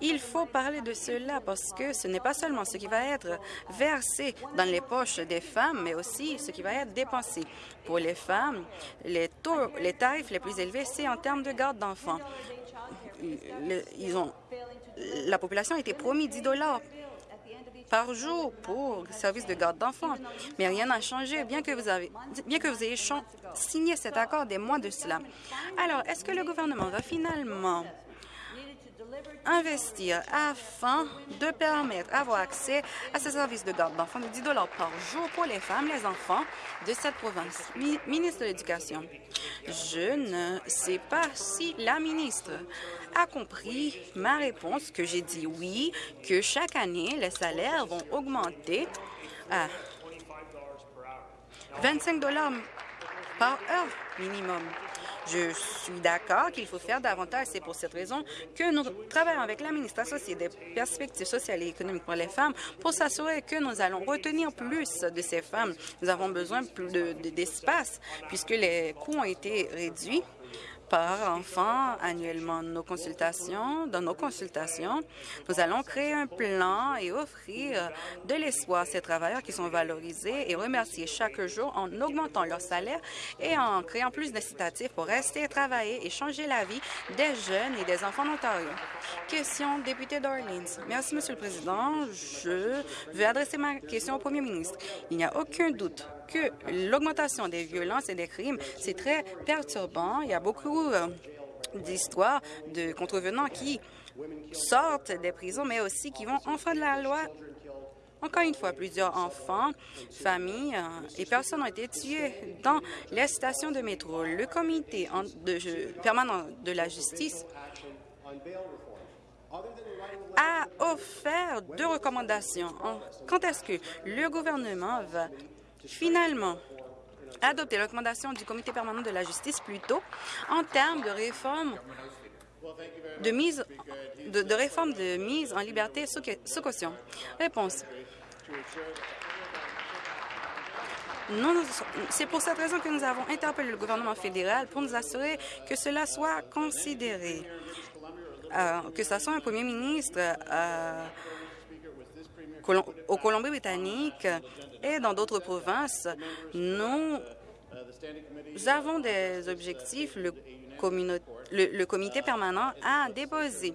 il faut parler de cela parce que ce n'est pas seulement ce qui va être versé dans les poches des femmes, mais aussi ce qui va être dépensé. Pour les femmes, les, taux, les tarifs les plus élevés, c'est en termes de garde d'enfants. La population a été promis 10 dollars par jour pour le service de garde d'enfants. Mais rien n'a changé, bien que vous, avez, bien que vous ayez signé cet accord des mois de cela. Alors, est-ce que le gouvernement va finalement investir afin de permettre d'avoir accès à ces services de garde d'enfants de 10 par jour pour les femmes, les enfants de cette province. ministre de l'Éducation, je ne sais pas si la ministre a compris ma réponse, que j'ai dit oui, que chaque année, les salaires vont augmenter à 25 par heure minimum. Je suis d'accord qu'il faut faire davantage. C'est pour cette raison que nous travaillons avec la ministre associée des perspectives sociales et économiques pour les femmes pour s'assurer que nous allons retenir plus de ces femmes. Nous avons besoin plus d'espace puisque les coûts ont été réduits par enfant annuellement nos consultations. Dans nos consultations, nous allons créer un plan et offrir de l'espoir à ces travailleurs qui sont valorisés et remercier chaque jour en augmentant leur salaire et en créant plus d'incitatifs pour rester travailler et changer la vie des jeunes et des enfants d'Ontario. Question, député d'Orleans. Merci, Monsieur le Président. Je vais adresser ma question au Premier ministre. Il n'y a aucun doute que l'augmentation des violences et des crimes, c'est très perturbant. Il y a beaucoup euh, d'histoires de contrevenants qui sortent des prisons, mais aussi qui vont enfreindre la loi. Encore une fois, plusieurs enfants, familles euh, et personnes ont été tués dans les stations de métro. Le comité permanent de la justice a offert deux recommandations. Quand est-ce que le gouvernement va finalement adopter recommandations du comité permanent de la justice plutôt en termes de réforme de mise de, réforme de mise en liberté sous, caution. Réponse. C'est pour cette raison que nous avons interpellé le gouvernement fédéral pour nous assurer que cela soit considéré. Euh, que ce soit un premier ministre euh, au Colombie-Britannique et dans d'autres provinces, nous avons des objectifs. Le, le, comité permanent a déposé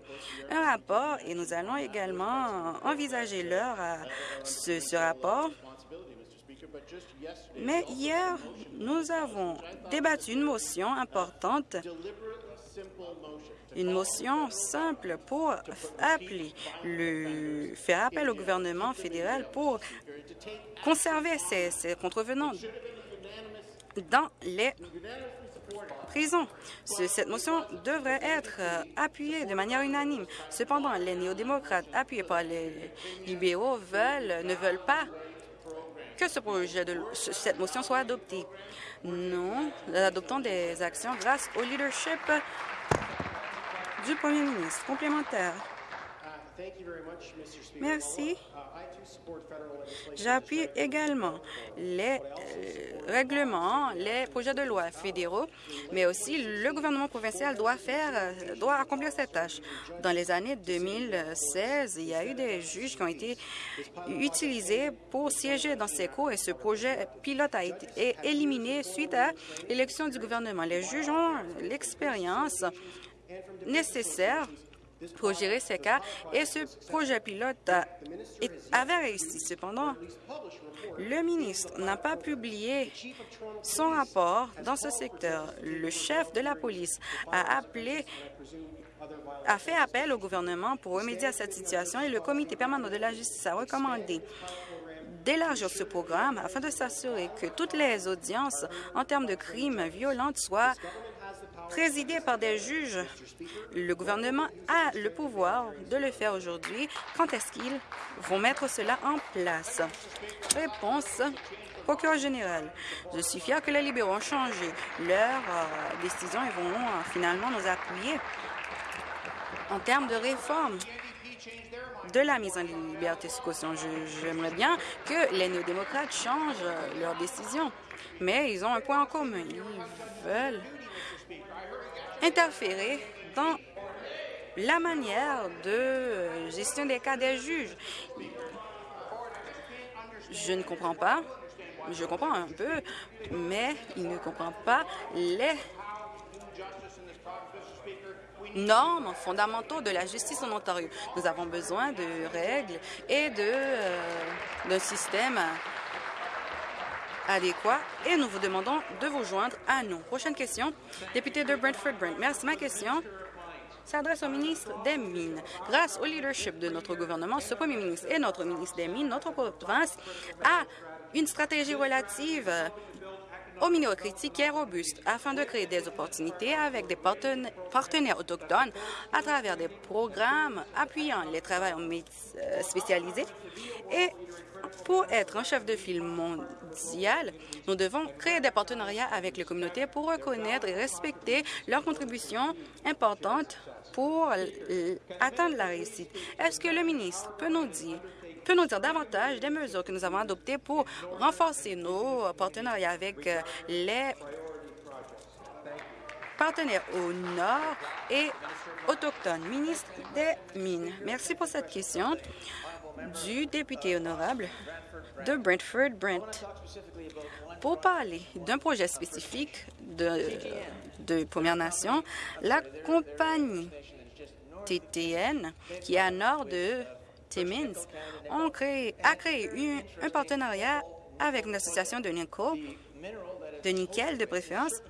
un rapport et nous allons également envisager l'heure à ce, ce rapport. Mais hier, nous avons débattu une motion importante une motion simple pour appeler le, faire appel au gouvernement fédéral pour conserver ces, contrevenants dans les prisons. Cette motion devrait être euh, appuyée de manière unanime. Cependant, les néo-démocrates appuyés par les libéraux veulent, ne veulent pas que ce projet de, cette motion soit adoptée. Nous adoptons des actions grâce au leadership du Premier ministre. Complémentaire. Merci. J'appuie également les euh, règlements, les projets de loi fédéraux, mais aussi le gouvernement provincial doit faire, doit accomplir cette tâche. Dans les années 2016, il y a eu des juges qui ont été utilisés pour siéger dans ces cours et ce projet pilote a été éliminé suite à l'élection du gouvernement. Les juges ont l'expérience nécessaire pour gérer ces cas et ce projet pilote avait réussi. Cependant, le ministre n'a pas publié son rapport dans ce secteur. Le chef de la police a appelé a fait appel au gouvernement pour remédier à cette situation et le comité permanent de la justice a recommandé d'élargir ce programme afin de s'assurer que toutes les audiences en termes de crimes violents soient présidé par des juges. Le gouvernement a le pouvoir de le faire aujourd'hui. Quand est-ce qu'ils vont mettre cela en place? Réponse. Procureur général, je suis fier que les libéraux ont changé leur euh, décision et vont euh, finalement nous appuyer en termes de réforme de la mise en liberté sous caution. J'aimerais bien que les néo-démocrates changent leur décision, mais ils ont un point en commun. Ils veulent interférer dans la manière de gestion des cas des juges. Je ne comprends pas, je comprends un peu, mais il ne comprend pas les normes fondamentaux de la justice en Ontario. Nous avons besoin de règles et euh, d'un système adéquat et nous vous demandons de vous joindre à nous. Prochaine question, député de Brentford-Brent. Merci. Ma question s'adresse au ministre des Mines. Grâce au leadership de notre gouvernement, ce premier ministre et notre ministre des Mines, notre province a une stratégie relative aux minéraux critiques et robuste afin de créer des opportunités avec des partenaires autochtones à travers des programmes appuyant les travailleurs euh, spécialisés et pour être un chef de file mondial, nous devons créer des partenariats avec les communautés pour reconnaître et respecter leurs contributions importantes pour atteindre la réussite. Est-ce que le ministre peut nous dire peut nous dire davantage des mesures que nous avons adoptées pour renforcer nos partenariats avec euh, les partenaires au nord et autochtones? Ministre des Mines, merci pour cette question du député honorable de Brentford-Brent pour parler d'un projet spécifique de, de Première Nation, la compagnie TTN, qui est à nord de Timmins, a créé un partenariat avec une association de nickel, de nickel de préférence,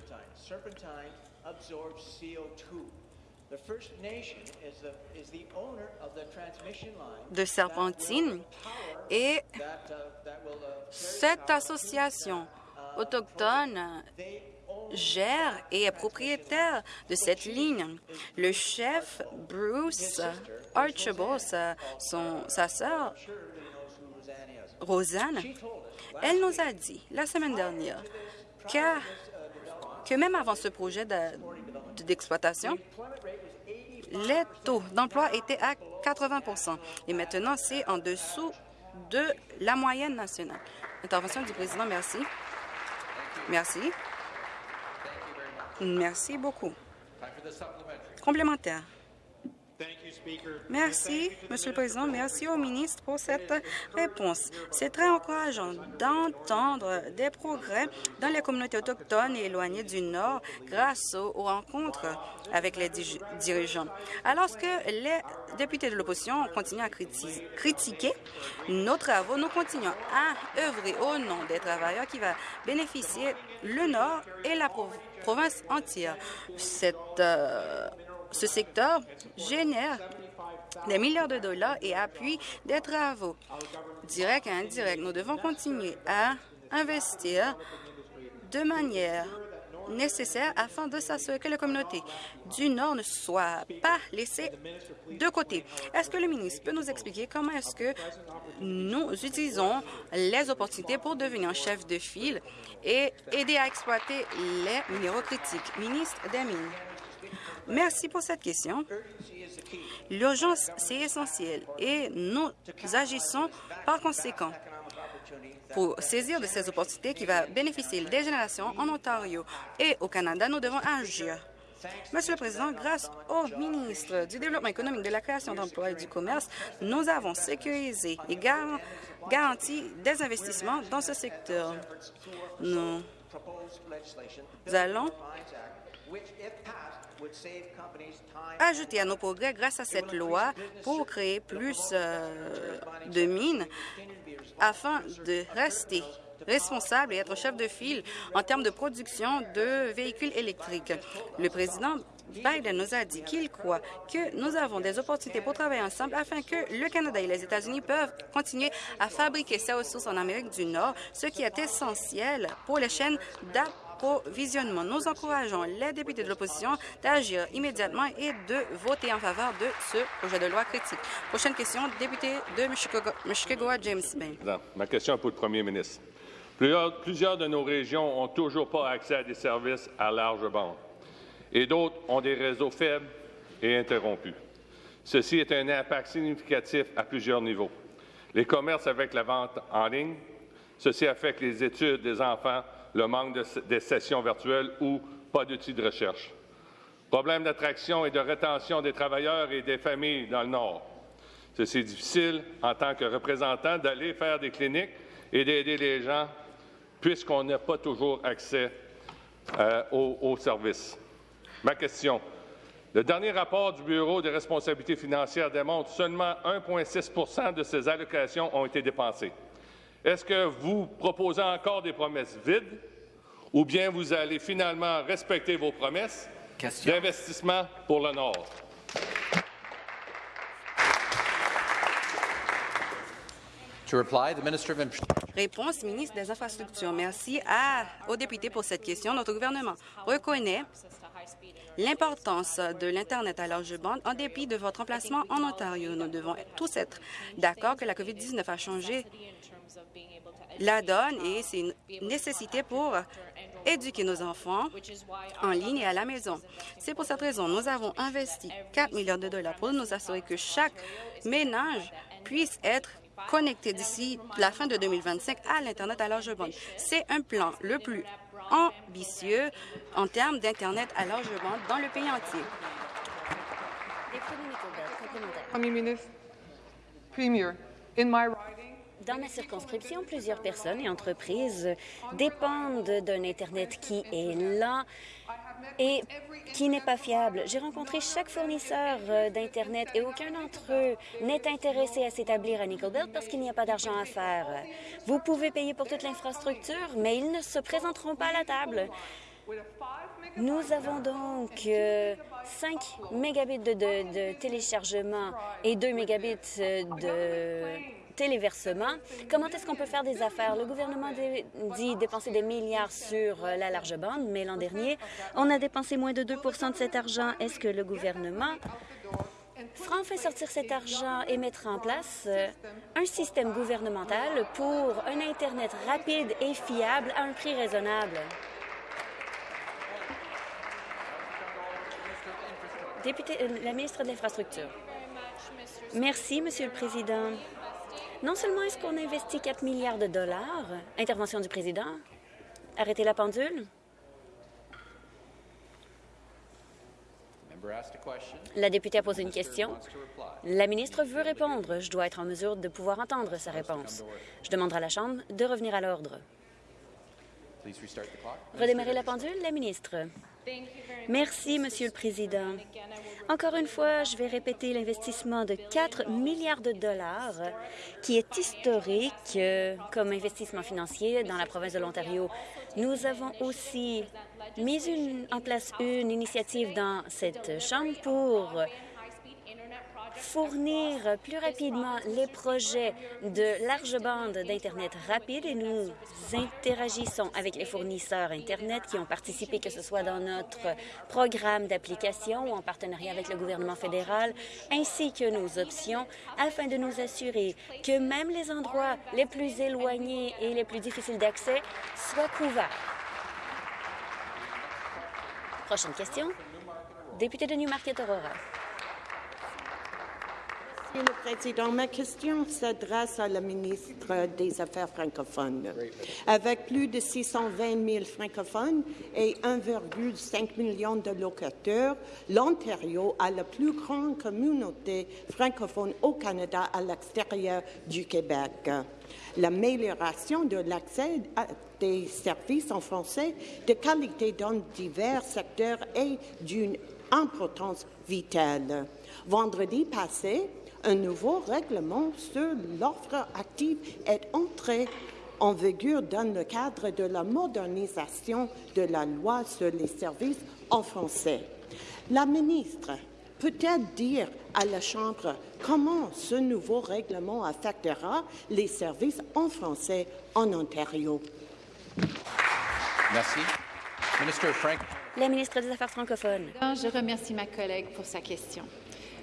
de Serpentine et cette association autochtone gère et est propriétaire de cette ligne. Le chef Bruce Archibald, sa, son, sa sœur Rosanne, elle nous a dit la semaine dernière que, que même avant ce projet d'exploitation, les taux d'emploi étaient à 80% et maintenant c'est en dessous de la moyenne nationale. Intervention du président, merci. Merci. Merci beaucoup. Complémentaire. Merci, Monsieur le Président. Merci au ministre pour cette réponse. C'est très encourageant d'entendre des progrès dans les communautés autochtones et éloignées du Nord grâce aux rencontres avec les dirigeants. Alors que les députés de l'opposition continuent à critiquer nos travaux, nous continuons à œuvrer au nom des travailleurs qui va bénéficier le Nord et la province entière. Cette euh, ce secteur génère des milliards de dollars et appuie des travaux directs et indirects. Nous devons continuer à investir de manière nécessaire afin de s'assurer que la communauté du Nord ne soit pas laissée de côté. Est-ce que le ministre peut nous expliquer comment est-ce que nous utilisons les opportunités pour devenir chef de file et aider à exploiter les minéraux critiques? Ministre des Mines. Merci pour cette question. L'urgence, c'est essentiel et nous agissons par conséquent pour saisir de ces opportunités qui vont bénéficier des générations en Ontario et au Canada. Nous devons agir. Monsieur le Président, grâce au ministre du Développement économique, de la création d'emplois et du commerce, nous avons sécurisé et garanti des investissements dans ce secteur. Nous allons ajouter à nos progrès grâce à cette loi pour créer plus euh, de mines afin de rester responsable et être chef de file en termes de production de véhicules électriques. Le président Biden nous a dit qu'il croit que nous avons des opportunités pour travailler ensemble afin que le Canada et les États-Unis peuvent continuer à fabriquer ces ressources en Amérique du Nord, ce qui est essentiel pour les chaînes d'approvisionnement Nous encourageons les députés de l'opposition d'agir immédiatement et de voter en faveur de ce projet de loi critique. Prochaine question, député de Mushkegowah, James Bain. Ma question est pour le premier ministre. Plusieurs, plusieurs de nos régions ont toujours pas accès à des services à large bande et d'autres ont des réseaux faibles et interrompus. Ceci est un impact significatif à plusieurs niveaux. Les commerces avec la vente en ligne, ceci affecte les études des enfants le manque de, sessions virtuelles ou pas d'outils de recherche. Problème d'attraction et de rétention des travailleurs et des familles dans le Nord. C'est difficile, en tant que représentant, d'aller faire des cliniques et d'aider les gens puisqu'on n'a pas toujours accès euh, aux, services. Ma question. Le dernier rapport du Bureau des responsabilités financières démontre seulement 1,6% de ces allocations ont été dépensées. Est-ce que vous proposez encore des promesses vides ou bien vous allez finalement respecter vos promesses d'investissement pour le Nord? Réponse, ministre des Infrastructures. Merci à, aux députés pour cette question. Notre gouvernement reconnaît l'importance de l'Internet à large bande en dépit de votre emplacement en Ontario. Nous devons tous être d'accord que la COVID-19 a changé la donne et c'est une nécessité pour éduquer nos enfants en ligne et à la maison. C'est pour cette raison nous avons investi 4 milliards de dollars pour nous assurer que chaque ménage puisse être connecté d'ici la fin de 2025 à l'Internet à large bande. C'est un plan le plus ambitieux en termes d'Internet à large bande dans le pays entier. Premier ministre, Premier, in my dans ma circonscription, plusieurs personnes et entreprises dépendent d'un Internet qui est lent et qui n'est pas fiable. J'ai rencontré chaque fournisseur euh, d'Internet et aucun d'entre eux n'est intéressé à s'établir à Nickel Belt parce qu'il n'y a pas d'argent à faire. Vous pouvez payer pour toute l'infrastructure, mais ils ne se présenteront pas à la table. Nous avons donc 5 euh, mégabits de, téléchargement et 2 mégabits euh, de téléversement. Comment est-ce qu'on peut faire des affaires? Le gouvernement dit dépenser des milliards sur euh, la large bande, mais l'an dernier, on a dépensé moins de 2% de cet argent. Est-ce que le gouvernement fera enfin sortir cet argent et mettre en place un système gouvernemental pour un Internet rapide et fiable à un prix raisonnable? Euh, la ministre de l'Infrastructure. Merci, Monsieur le Président. Non seulement est-ce qu'on investit 4 milliards de dollars, intervention du président, arrêtez la pendule? La députée a posé une question. La ministre veut répondre. Je dois être en mesure de pouvoir entendre sa réponse. Je demanderai à la Chambre de revenir à l'ordre. Redémarrer la pendule, la ministre. Merci, Monsieur le Président. Encore une fois, je vais répéter l'investissement de 4 milliards de dollars qui est historique euh, comme investissement financier dans la province de l'Ontario. Nous avons aussi mis en place une initiative dans cette Chambre pour fournir plus rapidement les projets de large bande d'Internet rapide et nous interagissons avec les fournisseurs Internet qui ont participé, que ce soit dans notre programme d'application ou en partenariat avec le gouvernement fédéral, ainsi que nos options, afin de nous assurer que même les endroits les plus éloignés et les plus difficiles d'accès soient couverts. Prochaine question. Député de Newmarket Aurora. Monsieur le Président, ma question s'adresse à la ministre des Affaires francophones. Avec plus de 620 000 francophones et 1,5 million de locateurs, l'Ontario a la plus grande communauté francophone au Canada à l'extérieur du Québec. L'amélioration de l'accès à des services en français de qualité dans divers secteurs est d'une importance vitale. Vendredi passé, un nouveau règlement sur l'offre active est entré en vigueur dans le cadre de la modernisation de la loi sur les services en français. La ministre peut-elle dire à la Chambre comment ce nouveau règlement affectera les services en français en Ontario? Merci. La ministre des Affaires francophones. Je remercie ma collègue pour sa question.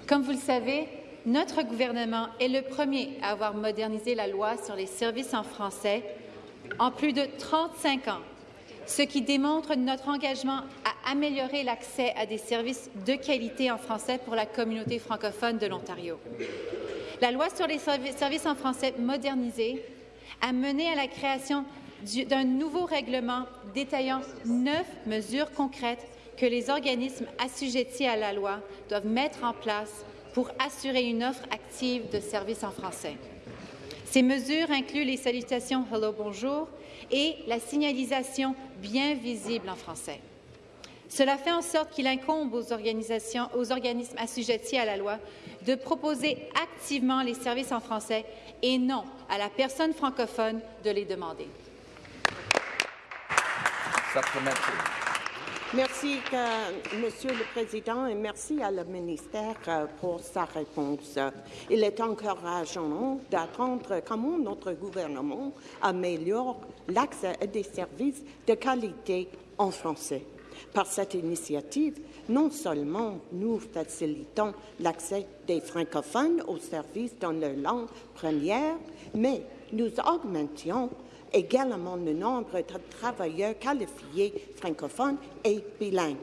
Comme vous le savez, notre gouvernement est le premier à avoir modernisé la loi sur les services en français en plus de 35 ans, ce qui démontre notre engagement à améliorer l'accès à des services de qualité en français pour la communauté francophone de l'Ontario. La loi sur les services en français modernisé a mené à la création d'un nouveau règlement détaillant neuf mesures concrètes que les organismes assujettis à la loi doivent mettre en place pour assurer une offre active de services en français. Ces mesures incluent les salutations Hello, bonjour et la signalisation bien visible en français. Cela fait en sorte qu'il incombe aux, organisations, aux organismes assujettis à la loi de proposer activement les services en français et non à la personne francophone de les demander. Merci, Monsieur le Président, et merci à la ministère euh, pour sa réponse. Il est encourageant d'attendre comment notre gouvernement améliore l'accès à des services de qualité en français. Par cette initiative, non seulement nous facilitons l'accès des francophones aux services dans leur langue première, mais nous augmentions également le nombre de travailleurs qualifiés francophones et bilingues.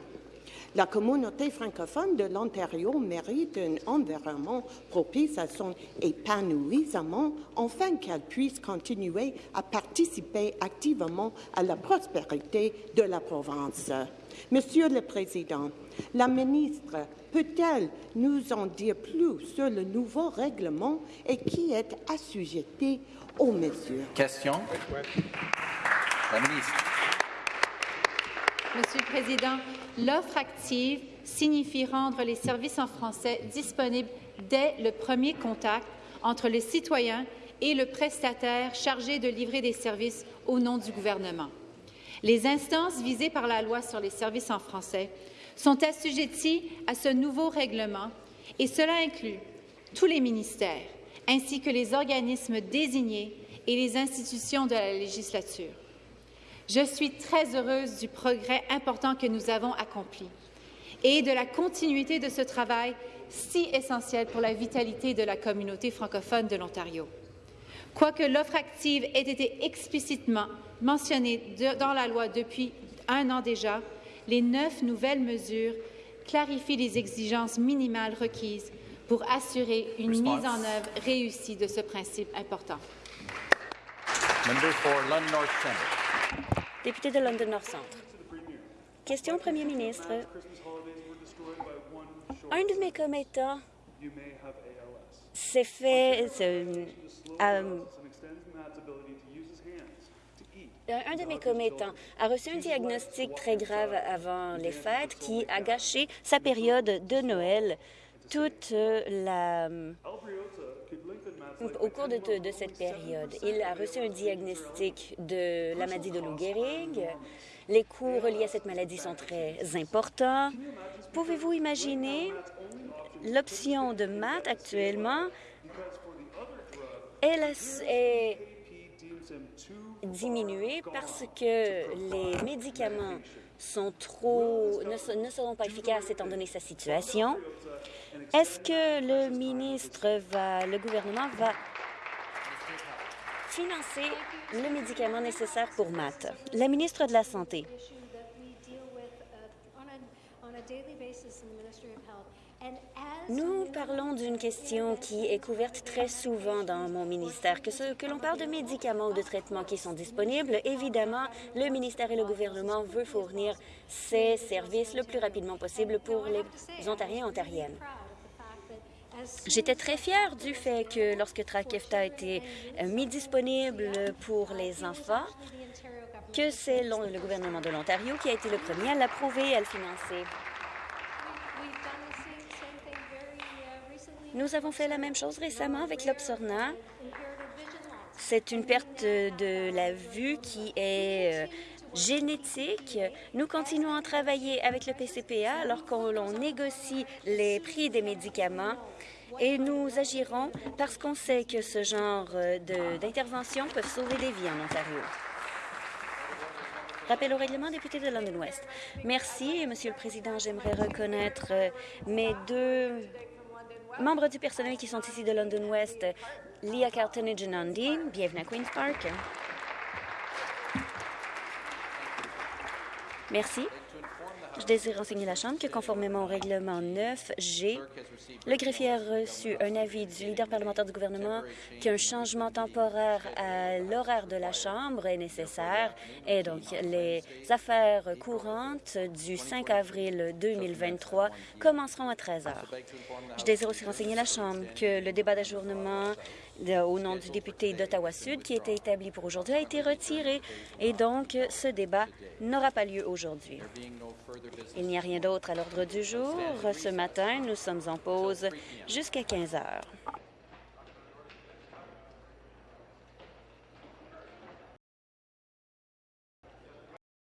La communauté francophone de l'Ontario mérite un environnement propice à son épanouissement afin qu'elle puisse continuer à participer activement à la prospérité de la province. Monsieur le Président, la ministre peut-elle nous en dire plus sur le nouveau règlement et qui est assujetti aux mesures? Question. La ministre. Monsieur le Président, l'offre active signifie rendre les services en français disponibles dès le premier contact entre le citoyen et le prestataire chargé de livrer des services au nom du gouvernement. Les instances visées par la loi sur les services en français sont assujetties à ce nouveau règlement et cela inclut tous les ministères ainsi que les organismes désignés et les institutions de la législature. Je suis très heureuse du progrès important que nous avons accompli et de la continuité de ce travail si essentiel pour la vitalité de la communauté francophone de l'Ontario. Quoique l'offre active ait été explicitement mentionnée dans la loi depuis un an déjà, les neuf nouvelles mesures clarifient les exigences minimales requises pour assurer une mise en œuvre réussie de ce principe important. Député de London North Centre. Question au Premier ministre. Un de mes commettants s'est fait... Euh, un de mes commettants a reçu un diagnostic très grave avant les fêtes qui a gâché sa période de Noël toute la au cours de, cette période. Il a reçu un diagnostic de la maladie de Lou Gehrig. Les coûts reliés à cette maladie sont très importants. Pouvez-vous imaginer l'option de maths actuellement? Elle est diminuée parce que les médicaments sont trop, ne seront pas efficaces étant donné sa situation. Est-ce que le ministre va, le gouvernement va financer le médicament nécessaire pour Matt? La ministre de la Santé. Nous parlons d'une question qui est couverte très souvent dans mon ministère. Que, ce, que l'on parle de médicaments ou de traitements qui sont disponibles, évidemment, le ministère et le gouvernement veulent fournir ces services le plus rapidement possible pour les Ontariens et Ontariennes. J'étais très fière du fait que lorsque Trakefta a été euh, mis disponible pour les enfants, que c'est le gouvernement de l'Ontario qui a été le premier à l'approuver et à le financer. Nous avons fait la même chose récemment avec l'Obsorna. C'est une perte de la vue qui est euh, génétique. Nous continuons à travailler avec le PCPA alors qu'on négocie les prix des médicaments et nous agirons parce qu'on sait que ce genre euh, d'intervention peut sauver des vies en Ontario. Rappel au règlement, député de London West. Merci, Monsieur le Président. J'aimerais reconnaître euh, mes deux membres du personnel qui sont ici de London West, Leah Carlton et Janandi. Bienvenue à Queen's Park. Merci. Je désire renseigner la Chambre que, conformément au règlement 9G, le greffier a reçu un avis du leader parlementaire du gouvernement qu'un changement temporaire à l'horaire de la Chambre est nécessaire et donc les affaires courantes du 5 avril 2023 commenceront à 13 heures. Je désire aussi renseigner la Chambre que le débat d'ajournement au nom du député d'Ottawa-Sud qui était établi pour aujourd'hui a été retiré et donc ce débat n'aura pas lieu aujourd'hui. Il n'y a rien d'autre à l'ordre du jour. Ce matin, nous sommes en pause jusqu'à 15 heures.